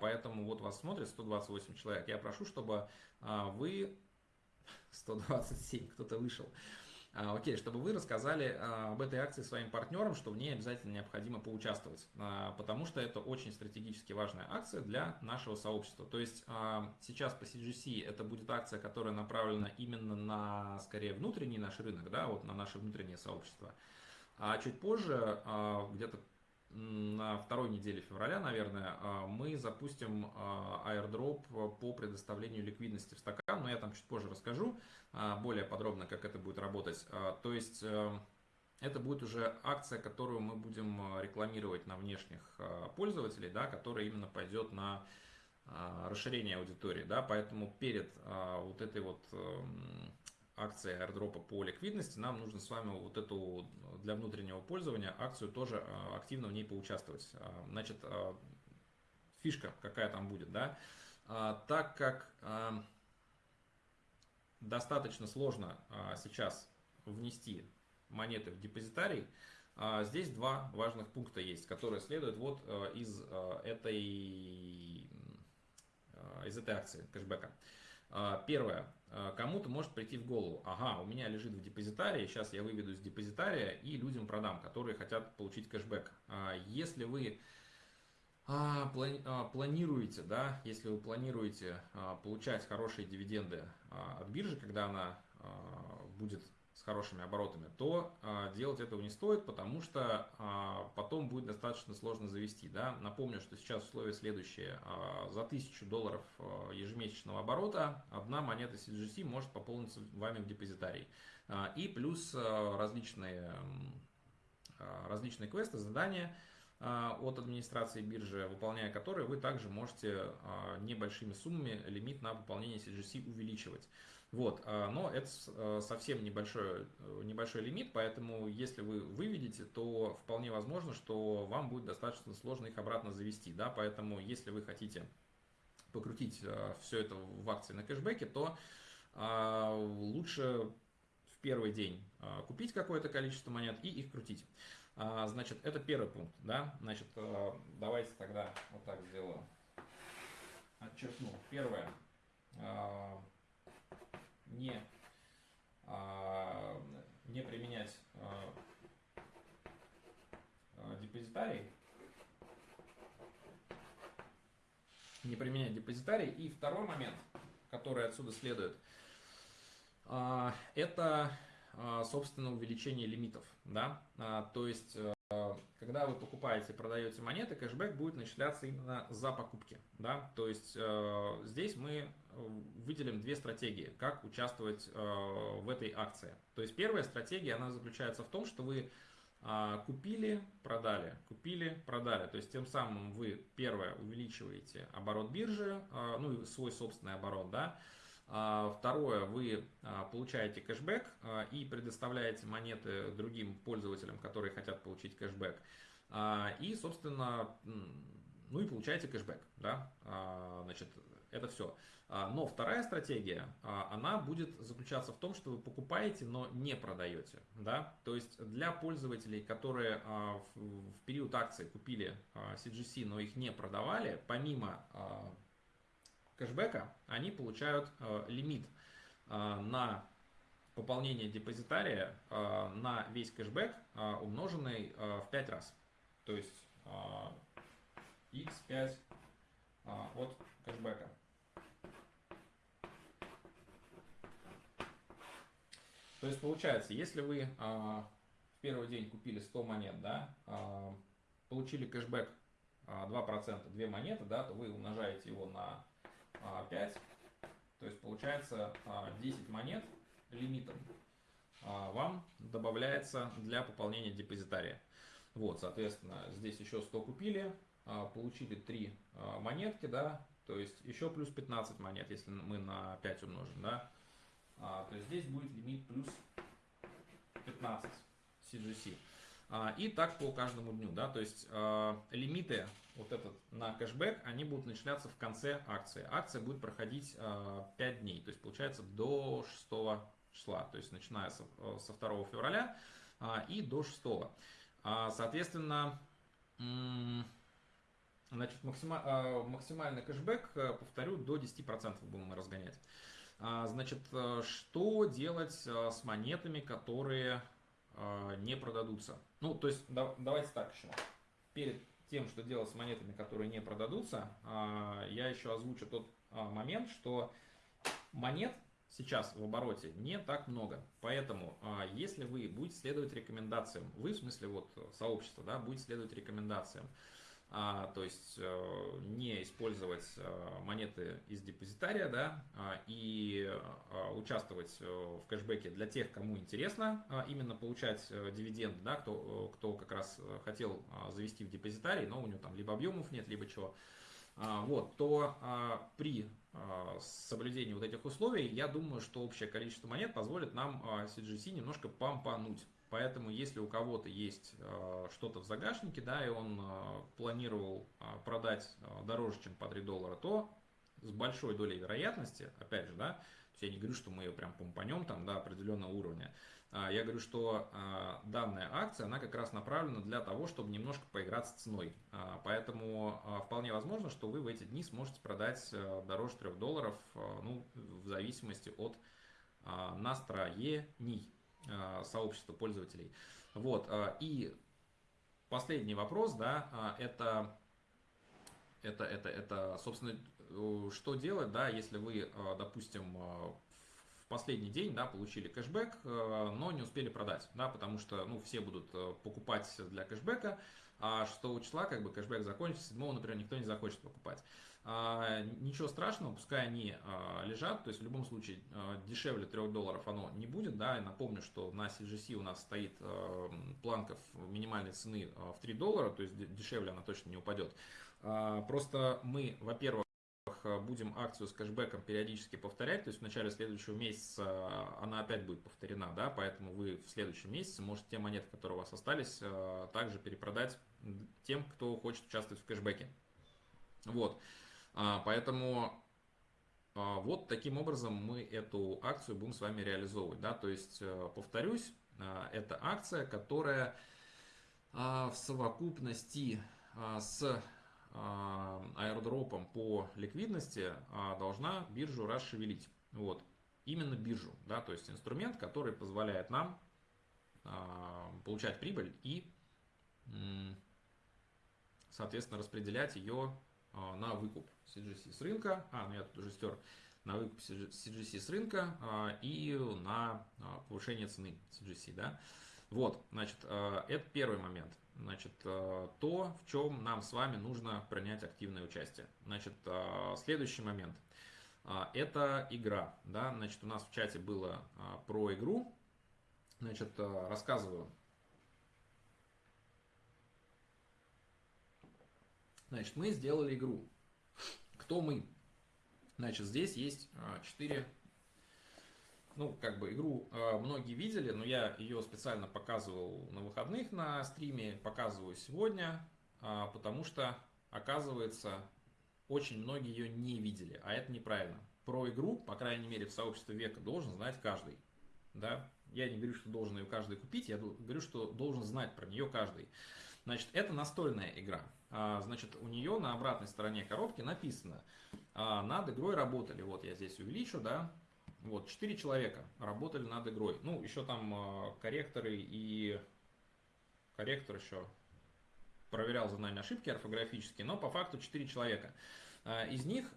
поэтому вот вас смотрит 128 человек. Я прошу, чтобы вы... 127, кто-то вышел. А, окей, чтобы вы рассказали а, об этой акции своим партнерам, что в ней обязательно необходимо поучаствовать, а, потому что это очень стратегически важная акция для нашего сообщества. То есть сейчас по CGC это будет акция, которая направлена именно на, скорее, внутренний наш рынок, да, вот на наше внутреннее сообщество. А чуть позже, где-то на второй неделе февраля, наверное, а, мы запустим а, airdrop по предоставлению ликвидности в стакан, но я там чуть позже расскажу а, более подробно, как это будет работать. То есть э, это будет уже акция, которую мы будем рекламировать на внешних пользователей, да, которая именно пойдет на расширение аудитории, да, поэтому перед вот этой вот эм, акции airdropа по ликвидности, нам нужно с вами вот эту для внутреннего пользования акцию тоже а, активно в ней поучаствовать. А, значит, а, фишка какая там будет, да, так как достаточно сложно сейчас внести монеты в депозитарий, здесь два важных пункта есть, которые следуют вот из этой, из этой акции кэшбэка. Первое. Кому-то может прийти в голову, ага, у меня лежит в депозитарии, сейчас я выведу из депозитария и людям продам, которые хотят получить кэшбэк. Если вы планируете, да, если вы планируете получать хорошие дивиденды от биржи, когда она будет с хорошими оборотами, то а, делать этого не стоит, потому что а, потом будет достаточно сложно завести. Да? Напомню, что сейчас условия следующие. А, за 1000 долларов а, ежемесячного оборота одна монета CGC может пополниться вами в депозитарий. А, и плюс а, различные, а, различные квесты, задания а, от администрации биржи, выполняя которые вы также можете а, небольшими суммами лимит на пополнение CGC увеличивать. Вот, а, но это а, совсем небольшой, э, небольшой лимит, поэтому если вы выведете, то вполне возможно, что вам будет достаточно сложно их обратно завести. Да? Поэтому если вы хотите покрутить а, все это в акции на кэшбэке, то лучше в первый день купить какое-то количество монет и их крутить. Значит, это первый пункт. Да? Значит, давайте тогда вот так сделаю. отчеркну. Первое. Не, не применять депозитарий. Не применять депозитарий. И второй момент, который отсюда следует, это, собственно, увеличение лимитов. Да? То есть когда вы покупаете продаете монеты, кэшбэк будет начисляться именно за покупки. Да? То есть э, здесь мы э, выделим две стратегии, как участвовать э, в этой акции. То есть первая стратегия, она заключается в том, что вы э, купили, продали, купили, продали. То есть тем самым вы, первое, увеличиваете оборот биржи, э, ну и свой собственный оборот, да, а, второе, вы а, получаете кэшбэк а, и предоставляете монеты другим пользователям, которые хотят получить кэшбэк. И, собственно, ну и получаете кэшбэк. Да? Значит, это все. Но вторая стратегия, она будет заключаться в том, что вы покупаете, но не продаете. Да? То есть для пользователей, которые в период акции купили CGC, но их не продавали, помимо кэшбэка, они получают э, лимит э, на пополнение депозитария э, на весь кэшбэк, э, умноженный э, в 5 раз. То есть э, x5 э, от кэшбэка. То есть получается, если вы э, в первый день купили 100 монет, да, э, получили кэшбэк э, 2%, 2 монеты, да, то вы умножаете его на 5. То есть получается 10 а, монет лимитом а, вам добавляется для пополнения депозитария. Вот, соответственно, здесь еще 100 купили, а, получили 3 монетки, да, то есть еще плюс 15 монет, если мы на 5 умножим, да. То есть здесь будет лимит плюс 15 CGC. И так по каждому дню, да, то есть лимиты вот этот на кэшбэк, они будут начисляться в конце акции. Акция будет проходить 5 а, дней, то есть получается до 6 числа, то есть начиная со, э, со 2 февраля а, и до 6. А, соответственно, значит, максимальный кэшбэк, э, повторю, до 10% будем разгонять. Значит, э, что делать с монетами, которые не продадутся? Ну, то есть, давайте так еще. Перед тем, что делать с монетами, которые не продадутся, а, я еще озвучу тот а, момент, что монет сейчас в обороте не так много. Поэтому, а, если вы будете следовать рекомендациям, вы в смысле вот сообщества, да, будете следовать рекомендациям, а, то есть э, не использовать э, монеты из депозитария, да, а, и а, участвовать э, в кэшбэке для тех, кому интересно именно получать дивиденды, да, кто, кто как раз хотел завести в депозитарий, но у него там либо объемов нет, либо чего, вот, то при соблюдении вот этих условий, я думаю, что общее количество монет позволит нам CGC немножко помпануть. Поэтому, если у кого-то есть э, что-то в загашнике, да, и он э, планировал э, продать дороже, чем по 3 доллара, то с большой долей вероятности, опять же, да, я не говорю, что мы ее прям помпанем там до определенного уровня, а, я говорю, что данная акция, она как раз направлена для того, чтобы немножко поиграть с ценой. А, поэтому вполне возможно, что вы в эти дни сможете продать дороже 3 долларов, ну, в зависимости от настроений. А, сообщества пользователей. Вот, а, и последний вопрос, да, а, это, это, это, это, собственно, что делать, да, если вы, допустим, в последний день, да, получили кэшбэк, но не успели продать, да, потому что, ну, все будут покупать для кэшбэка, а 6 числа, как бы, кэшбэк закончится, 7, например, никто не захочет покупать. А, ничего страшного, пускай они а, лежат, то есть в любом случае а, дешевле 3 долларов оно не будет, да, и напомню, что на CGC у нас стоит планка минимальной цены в 3 доллара, то есть дешевле она точно не упадет. Просто мы, во-первых, будем акцию с кэшбэком периодически повторять, то есть в начале следующего месяца она опять будет повторена, да, поэтому вы в следующем месяце можете те монеты, которые у вас остались, также перепродать тем, кто хочет участвовать в кэшбэке. Вот. А, поэтому а, вот таким образом мы эту акцию будем с вами реализовывать. Да? То есть, э, повторюсь, а, это акция, которая в совокупности с аэродропом по ликвидности должна биржу расшевелить. Вот. Именно биржу, да, то есть инструмент, который позволяет нам получать прибыль и, соответственно, распределять ее на выкуп CGC с рынка, а, ну я тут уже стер, на выкуп CGC с рынка и на повышение цены CGC, да. Вот, значит, это первый момент. Значит, то, в чем нам с вами нужно принять активное участие. Значит, следующий момент. Это игра, да, значит, у нас в чате было про игру, Значит, рассказываю. Значит, мы сделали игру. Кто мы? Значит, здесь есть 4 э, ну, как бы игру э, многие видели, но я ее специально показывал на выходных на стриме, показываю сегодня, потому что, оказывается, очень многие ее не видели, а это неправильно. Про игру, по крайней мере, в сообществе века должен знать каждый. Да? Я не говорю, что должен ее каждый купить, я говорю, что должен знать про нее каждый. Значит, это настольная игра. А, значит, у нее на обратной стороне коробки написано, а, над игрой работали, вот я здесь увеличу, да, вот, 4 человека работали над игрой. Ну, еще там а, корректоры и корректор еще проверял за нами ошибки орфографические, но по факту 4 человека. Из них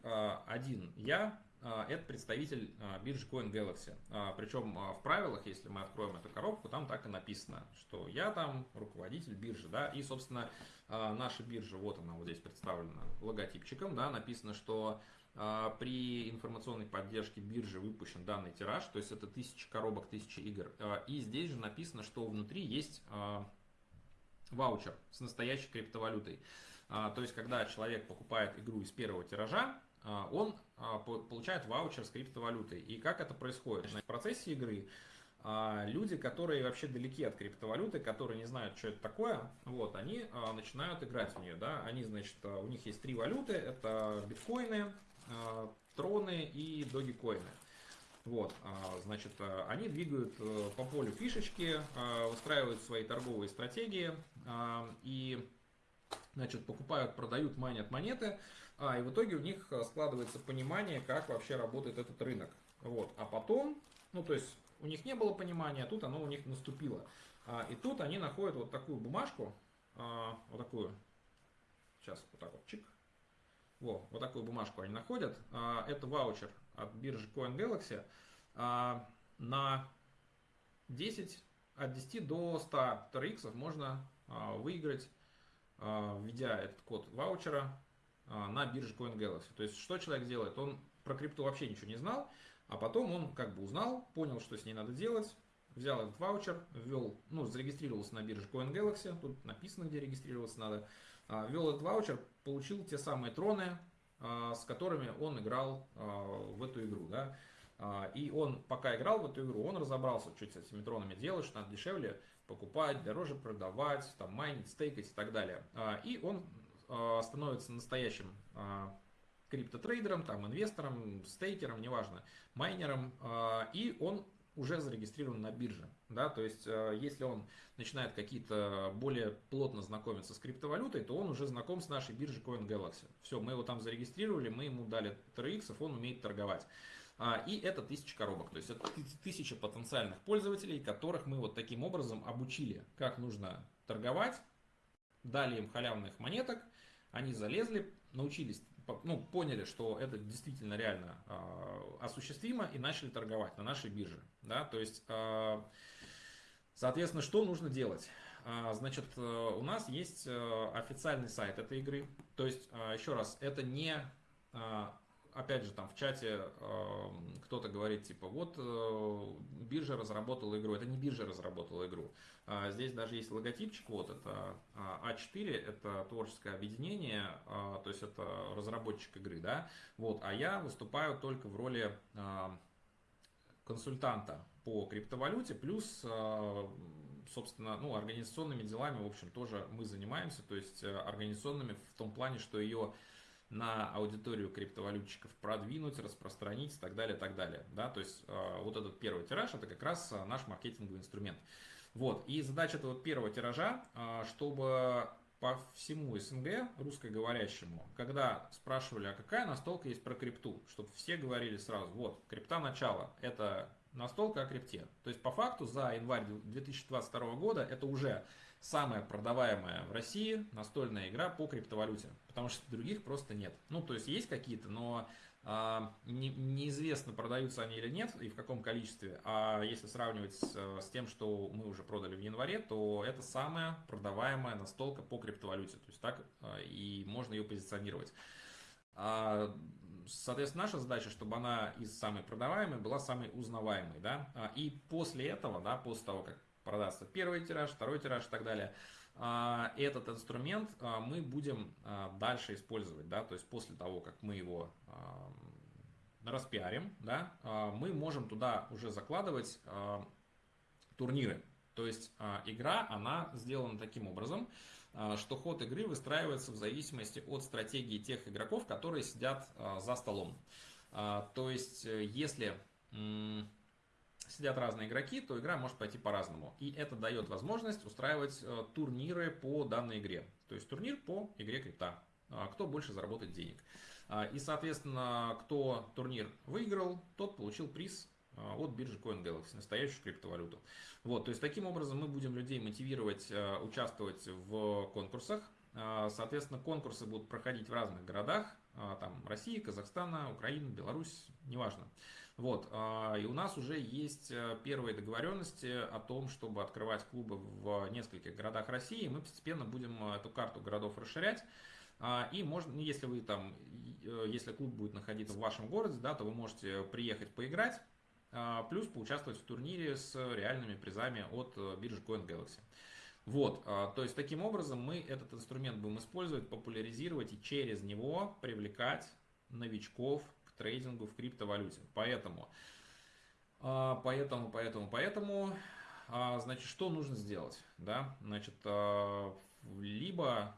один я, это представитель а, биржи CoinGalaxy. А, Причем в правилах, если мы откроем эту коробку, там так и написано, что я там руководитель биржи, да, и, собственно, наша биржа, вот она вот здесь представлена логотипчиком, да, написано, что при информационной поддержке биржи выпущен данный тираж, то есть это тысяча коробок, тысяча игр. И здесь же написано, что внутри есть ваучер с настоящей криптовалютой. То есть, когда человек покупает игру из первого тиража, а, он а, получает ваучер с криптовалютой. И как это происходит? В процессе игры а, люди, которые вообще далеки от криптовалюты, которые не знают, что это такое, вот, они начинают играть в нее. Да? Они, значит, у них есть три валюты, это биткоины, троны и догикоины. Вот, значит, они двигают э, по полю фишечки, выстраивают свои торговые стратегии и, значит, покупают, продают, майнят монеты, а, и в итоге у них э, складывается понимание, как вообще работает этот рынок. Вот. А потом, ну то есть у них не было понимания, а тут оно у них наступило. А, и тут они находят вот такую бумажку, а, вот такую, сейчас вот так вот, чик. Во, вот такую бумажку они находят. А, это ваучер от биржи CoinGalaxy а, на 10, от 10 до 100 TRX можно а, выиграть, а, введя этот код ваучера на бирже CoinGalaxy. То есть, что человек делает? Он про крипту вообще ничего не знал, а потом он как бы узнал, понял, что с ней надо делать, взял этот ваучер, ввел, ну, зарегистрировался на бирже CoinGalaxy, тут написано, где регистрироваться надо, а, ввел этот ваучер, получил те самые троны, а, с которыми он играл в эту игру, да, и он, пока играл в эту игру, он разобрался, что с этими тронами делать, что надо дешевле покупать, дороже продавать, там, майнить, стейкать и так далее. И он а, становится настоящим а, криптотрейдером, там, инвестором, стейкером, неважно, майнером, а, и он уже зарегистрирован на бирже. Да? То есть, если он начинает какие-то более плотно знакомиться с криптовалютой, то он уже знаком с нашей биржей CoinGalaxy. Все, мы его там зарегистрировали, мы ему дали TRX, он умеет торговать. И это тысяча коробок, то есть это тысяча потенциальных пользователей, которых мы вот таким образом обучили, как нужно торговать, дали им халявных монеток, они залезли, научились, ну, поняли, что это действительно реально э, осуществимо и начали торговать на нашей бирже. Да? То есть, э, соответственно, что нужно делать? Э, значит, э, у нас есть э, официальный сайт этой игры. То есть, э, еще раз, это не опять же, там в чате э, кто-то говорит, типа, вот э, биржа разработала игру. Это не биржа разработала игру. А здесь даже есть логотипчик, вот это А4, это творческое объединение, э, то есть это разработчик игры, да. Вот, а я выступаю только в роли э, консультанта по криптовалюте, плюс э, собственно, ну, организационными делами, в общем, тоже мы занимаемся, то есть э, организационными в том плане, что ее на аудиторию криптовалютчиков продвинуть, распространить и так далее, так далее. Да? То есть э, вот этот первый тираж это как раз э, наш маркетинговый инструмент. Вот. И задача этого первого тиража, э, чтобы по всему СНГ русскоговорящему, когда спрашивали, а какая настолка есть про крипту, чтобы все говорили сразу, вот, крипта начало, это настолка о крипте. То есть по факту за январь 2022 года это уже самая продаваемая в России настольная игра по криптовалюте, потому что других просто нет. Ну, то есть есть какие-то, но а, не, неизвестно, продаются они или нет и в каком количестве. А если сравнивать с, с тем, что мы уже продали в январе, то это самая продаваемая настолка по криптовалюте. То есть так а, и можно ее позиционировать. А, соответственно, наша задача, чтобы она из самой продаваемой была самой узнаваемой. Да? И после этого, да, после того, как продастся первый тираж, второй тираж и так далее, этот инструмент мы будем дальше использовать, да, то есть после того, как мы его распиарим, да, мы можем туда уже закладывать турниры. То есть игра, она сделана таким образом, что ход игры выстраивается в зависимости от стратегии тех игроков, которые сидят за столом. То есть, э, если сидят разные игроки, то игра может пойти по-разному. И это дает возможность устраивать э, турниры по данной игре. То есть турнир по игре крипта. А, кто больше заработает денег. А, и, соответственно, кто турнир выиграл, тот получил приз а, от биржи CoinGalaxy, настоящую криптовалюту. Вот, то есть таким образом мы будем людей мотивировать э, участвовать в конкурсах. Соответственно, конкурсы будут проходить в разных городах, там России, Казахстана, Украина, Беларусь, неважно. Вот, а, и у нас уже есть э, первые договоренности о том, чтобы открывать клубы в нескольких городах России. Мы постепенно будем э, эту карту городов расширять. А, и можно, ну, если вы там, э, если клуб будет находиться в вашем городе, да, то вы можете приехать поиграть, а, плюс поучаствовать в турнире с реальными призами от биржи CoinGalaxy. Вот, то есть таким образом мы этот инструмент будем использовать, популяризировать и через него привлекать новичков трейдингу в криптовалюте. Поэтому, а, поэтому, поэтому, поэтому, а, значит, что нужно сделать? Да? Значит, а, либо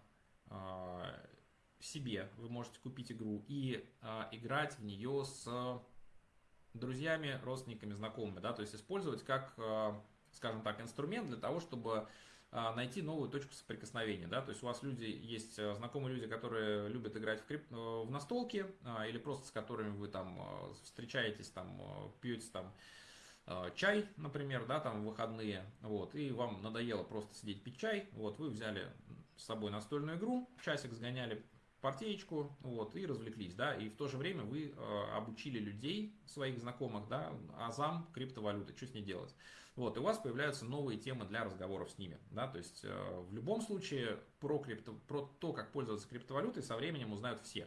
себе вы можете купить игру и играть в нее с друзьями, родственниками, знакомыми, да, то есть использовать как, скажем так, инструмент для того, чтобы найти новую точку соприкосновения. Да? То есть у вас люди есть э, знакомые люди, которые любят играть в, крип... Э, в настолки, а, или просто с которыми вы там э, встречаетесь, там, пьете там чай, например, да, там выходные, вот, и вам надоело просто сидеть пить чай, вот, вы взяли с собой настольную игру, часик сгоняли, партеечку, вот, и развлеклись, да, и в то же время вы обучили людей, своих знакомых, да, азам криптовалюты, что с ней делать. Вот, и у вас появляются новые темы для разговоров с ними. Да? То есть э, в любом случае про, крипто, про то, как пользоваться криптовалютой, со временем узнают все.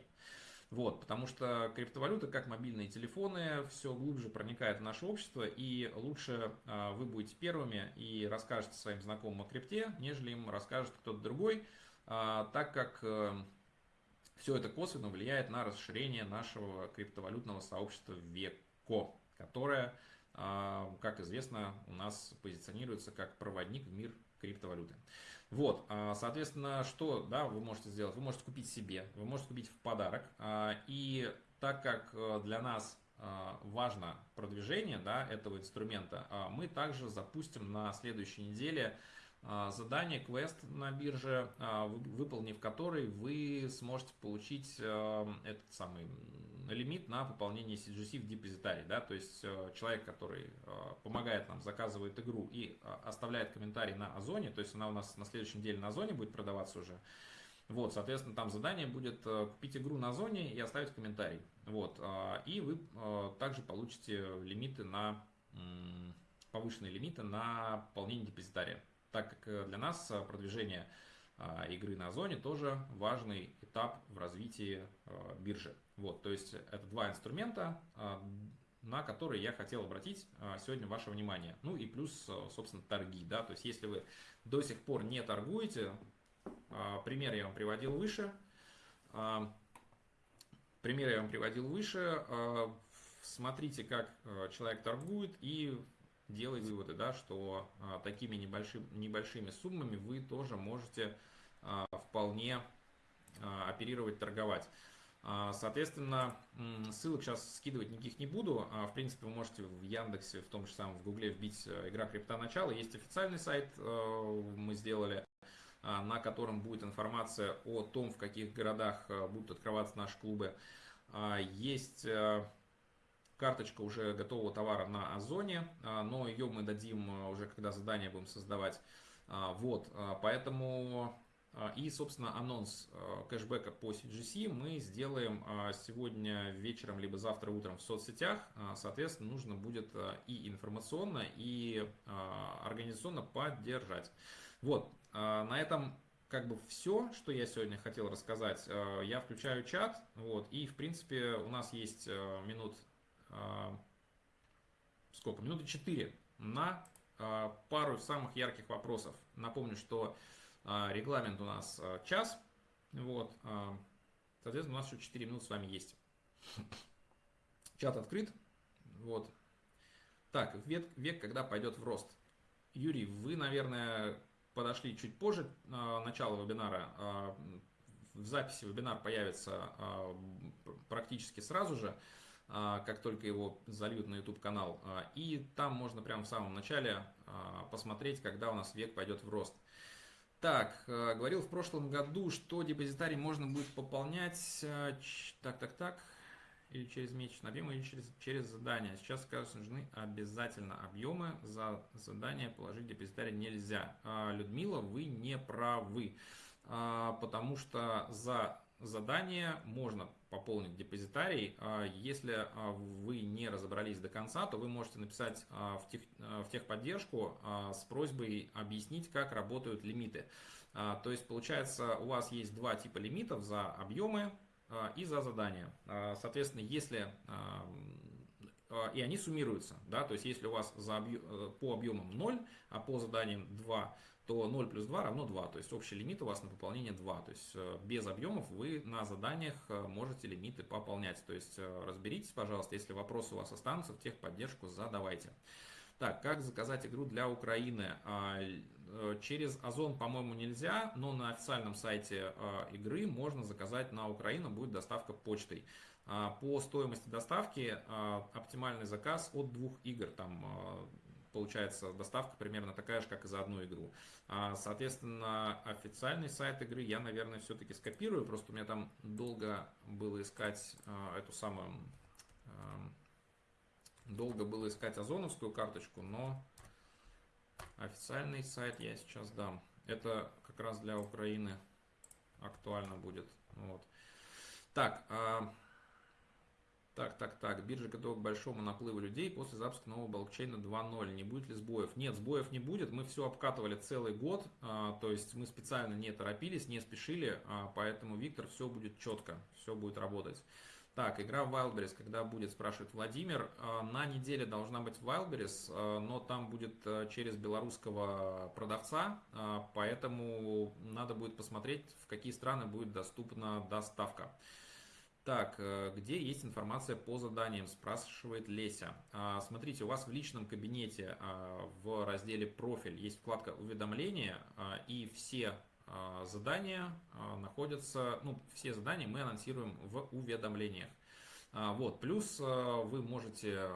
Вот, потому что криптовалюта, как мобильные телефоны, все глубже проникает в наше общество, и лучше э, вы будете первыми и расскажете своим знакомым о крипте, нежели им расскажет кто-то другой, э, так как э, все это косвенно влияет на расширение нашего криптовалютного сообщества ВЕКО, которое а, как известно, у нас позиционируется как проводник в мир криптовалюты. Вот, а, соответственно, что да, вы можете сделать? Вы можете купить себе, вы можете купить в подарок. А, и так как э, для нас важно продвижение да, этого инструмента, мы также запустим на следующей неделе задание, квест на бирже, выполнив который вы сможете получить э, этот самый лимит на пополнение CGC в депозитарий. Да? То есть э, человек, который э, помогает нам, заказывает игру и оставляет комментарий на Озоне, то есть она у нас на следующей неделе на Озоне будет продаваться уже, вот, соответственно, там задание будет купить игру на Озоне и оставить комментарий. Вот, и вы также получите лимиты на повышенные лимиты на пополнение депозитария, так как для нас продвижение игры на Озоне тоже важный этап в развитии биржи. Вот, то есть это два инструмента, а, на которые я хотел обратить а, сегодня ваше внимание. Ну и плюс, а, собственно, торги. Да? То есть если вы до сих пор не торгуете, пример я вам приводил выше. Пример я вам приводил выше. Смотрите, как человек торгует и делайте выводы, да, что такими небольшими, небольшими суммами вы тоже можете вполне оперировать, торговать. А, соответственно, ссылок сейчас скидывать никаких не буду. А, в принципе, вы можете в Яндексе, в том же самом в Гугле вбить э, «Игра крипта начало». Есть официальный сайт, э, мы сделали. на котором будет информация о том, в каких городах будут открываться наши клубы. Есть карточка уже готового товара на Озоне, но ее мы дадим уже, когда задание будем создавать. Вот, поэтому а, и, собственно, анонс а, кэшбэка по CGC мы сделаем а, сегодня вечером, либо завтра утром в соцсетях. Соответственно, нужно будет и информационно, и организационно поддержать. Вот, на этом как бы все, что я сегодня хотел рассказать. Я включаю чат, вот, и, в принципе, у нас есть минут, сколько, минуты 4 на пару самых ярких вопросов. Напомню, что а, регламент у нас а, час. Вот. А, соответственно, у нас еще 4 минуты с вами есть. Чат открыт. Вот. Так, век, век когда пойдет в рост. Юрий, вы, наверное, подошли чуть позже начала вебинара. В записи вебинар появится практически сразу же, как только его зальют на YouTube канал. И там можно прямо в самом начале посмотреть, когда у нас век пойдет в рост. Так, говорил в прошлом году, что депозитарий можно будет пополнять, так, так, так, или через месячный объем, или через, через задание. Сейчас, кажется, нужны обязательно объемы, за задание положить депозитарий нельзя. А, Людмила, вы не правы, а, потому что за задание можно пополнить депозитарий. А, если а, вы не разобрались до конца, то вы можете написать а, в, тех, в техподдержку с просьбой объяснить, как работают лимиты. То есть получается у вас есть два типа лимитов за объемы и за задания. Соответственно, если и они суммируются, да, то есть если у вас за объем, э, по объемам 0, а по заданиям 2, то 0 плюс 2 равно 2, то есть общий лимит у вас на пополнение 2, то есть э, без объемов вы на заданиях э, можете лимиты пополнять, то есть э, разберитесь, пожалуйста, если вопросы у вас останутся, в техподдержку задавайте. Так, как заказать игру для Украины? А, через Озон, по-моему, нельзя, но на официальном сайте игры можно заказать на Украину, будет доставка почтой. А, по стоимости доставки оптимальный заказ от двух игр, там получается доставка примерно такая же, как и за одну игру. А, соответственно, официальный сайт игры я, наверное, все-таки скопирую, просто у меня там долго было искать а, эту самую... А, долго было искать озоновскую карточку, но официальный сайт я сейчас дам. Это как раз для Украины актуально будет. Вот. Так, так, так, так. Биржа готова к большому наплыву людей после запуска нового блокчейна 2.0. Не будет ли сбоев? Нет, сбоев не будет. Мы все обкатывали целый год. А, то есть мы специально не торопились, не спешили. А, поэтому, Виктор, все будет четко. Все будет работать. Так, игра в Wildberries, когда будет, спрашивает Владимир. А, на неделе должна быть Wildberries, но там будет через белорусского продавца, поэтому надо будет посмотреть, в какие страны будет доступна доставка. Так, э, где есть информация по заданиям, спрашивает Леся. А, смотрите, у вас в личном кабинете а, в разделе «Профиль» есть вкладка «Уведомления», а, и все задания находятся, ну, все задания мы анонсируем в уведомлениях. Вот, плюс вы можете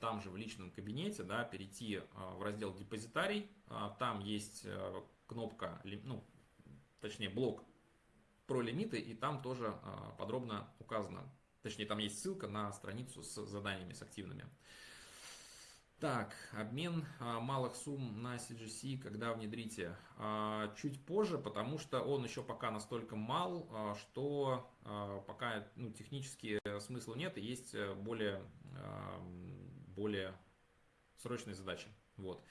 там же в личном кабинете да, перейти в раздел «Депозитарий», там есть кнопка, ну, точнее блок про лимиты, и там тоже а, подробно указано. Точнее, там есть ссылка на страницу с заданиями, с активными. Так, обмен а, малых сумм на CGC, когда внедрите? А, чуть позже, потому что он еще пока настолько мал, что пока ну, технически смысла нет, и есть более, более срочные задачи. Вот.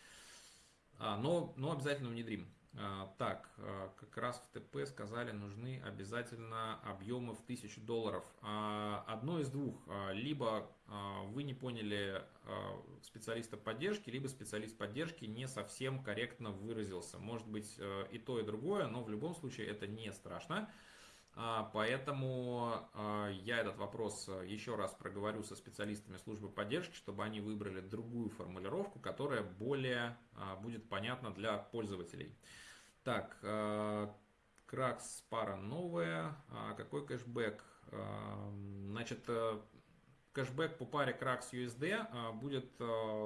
Но, но обязательно внедрим. А, так, а, как раз в ТП сказали, нужны обязательно объемы в 1000 долларов. А, одно из двух. Либо вы не поняли специалиста поддержки, либо специалист поддержки не совсем корректно выразился. Может быть и то, и другое, но в любом случае это не страшно. А, поэтому а, я этот вопрос а, еще раз проговорю со специалистами службы поддержки, чтобы они выбрали другую формулировку, которая более будет понятна для пользователей. Так, Кракс пара новая. Какой кэшбэк? Значит, э, кэшбэк по паре Кракс USD будет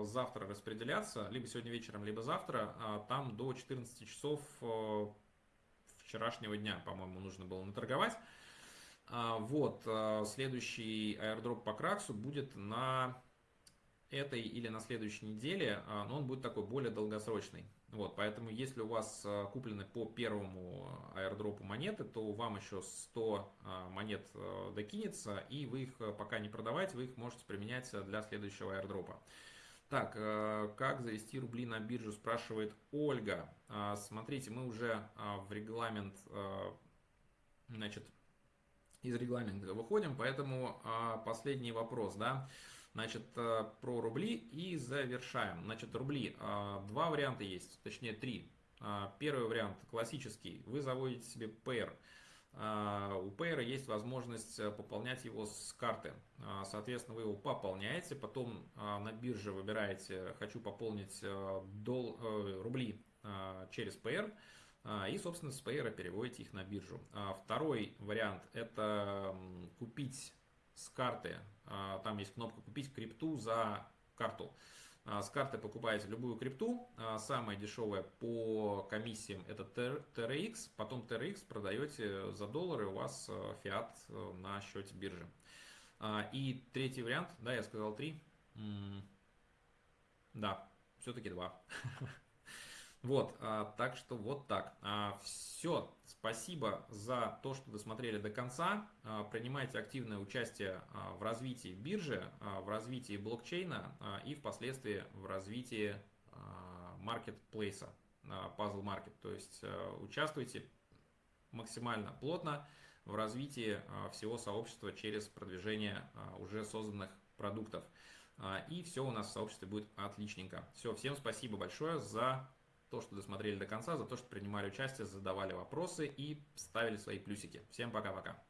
завтра распределяться, либо сегодня вечером, либо завтра. Там до 14 часов вчерашнего дня, по-моему, нужно было наторговать. Вот, следующий airdrop по Краксу будет на этой или на следующей неделе, но он будет такой более долгосрочный. Вот, поэтому если у вас а, куплены по первому аирдропу монеты, то вам еще 100 а, монет а, докинется, и вы их пока не продавайте, вы их можете применять для следующего аирдропа. Так, как завести рубли на биржу, спрашивает Ольга. Смотрите, мы уже в регламент, значит, из регламента выходим, поэтому последний вопрос, да. Значит, э, про рубли и завершаем. Значит, рубли. Э, два варианта есть, точнее три. Э, первый вариант классический. Вы заводите себе пейр. У Payer есть возможность пополнять его с карты. Соответственно, вы его пополняете, потом на бирже выбираете «Хочу пополнить дол... рубли через Payer», и, собственно, с Payer переводите их на биржу. Второй вариант – это купить с карты а, там есть кнопка «Купить крипту за карту». А, с карты покупаете любую крипту, а, самая дешевая по комиссиям это TRX, потом TRX продаете за доллары, у вас фиат на счете биржи. И третий вариант, да, я сказал три, да, все-таки два. Вот, а, так что вот так. А, все, спасибо за то, что досмотрели до конца. А, принимайте активное участие а, в развитии биржи, а, в развитии блокчейна а, и впоследствии в развитии а, маркетплейса, а, Puzzle Market. То есть а, участвуйте максимально плотно в развитии а, всего сообщества через продвижение а, уже созданных продуктов. А, и все у нас в сообществе будет отличненько. Все, всем спасибо большое за то, что досмотрели до конца, за то, что принимали участие, задавали вопросы и ставили свои плюсики. Всем пока-пока.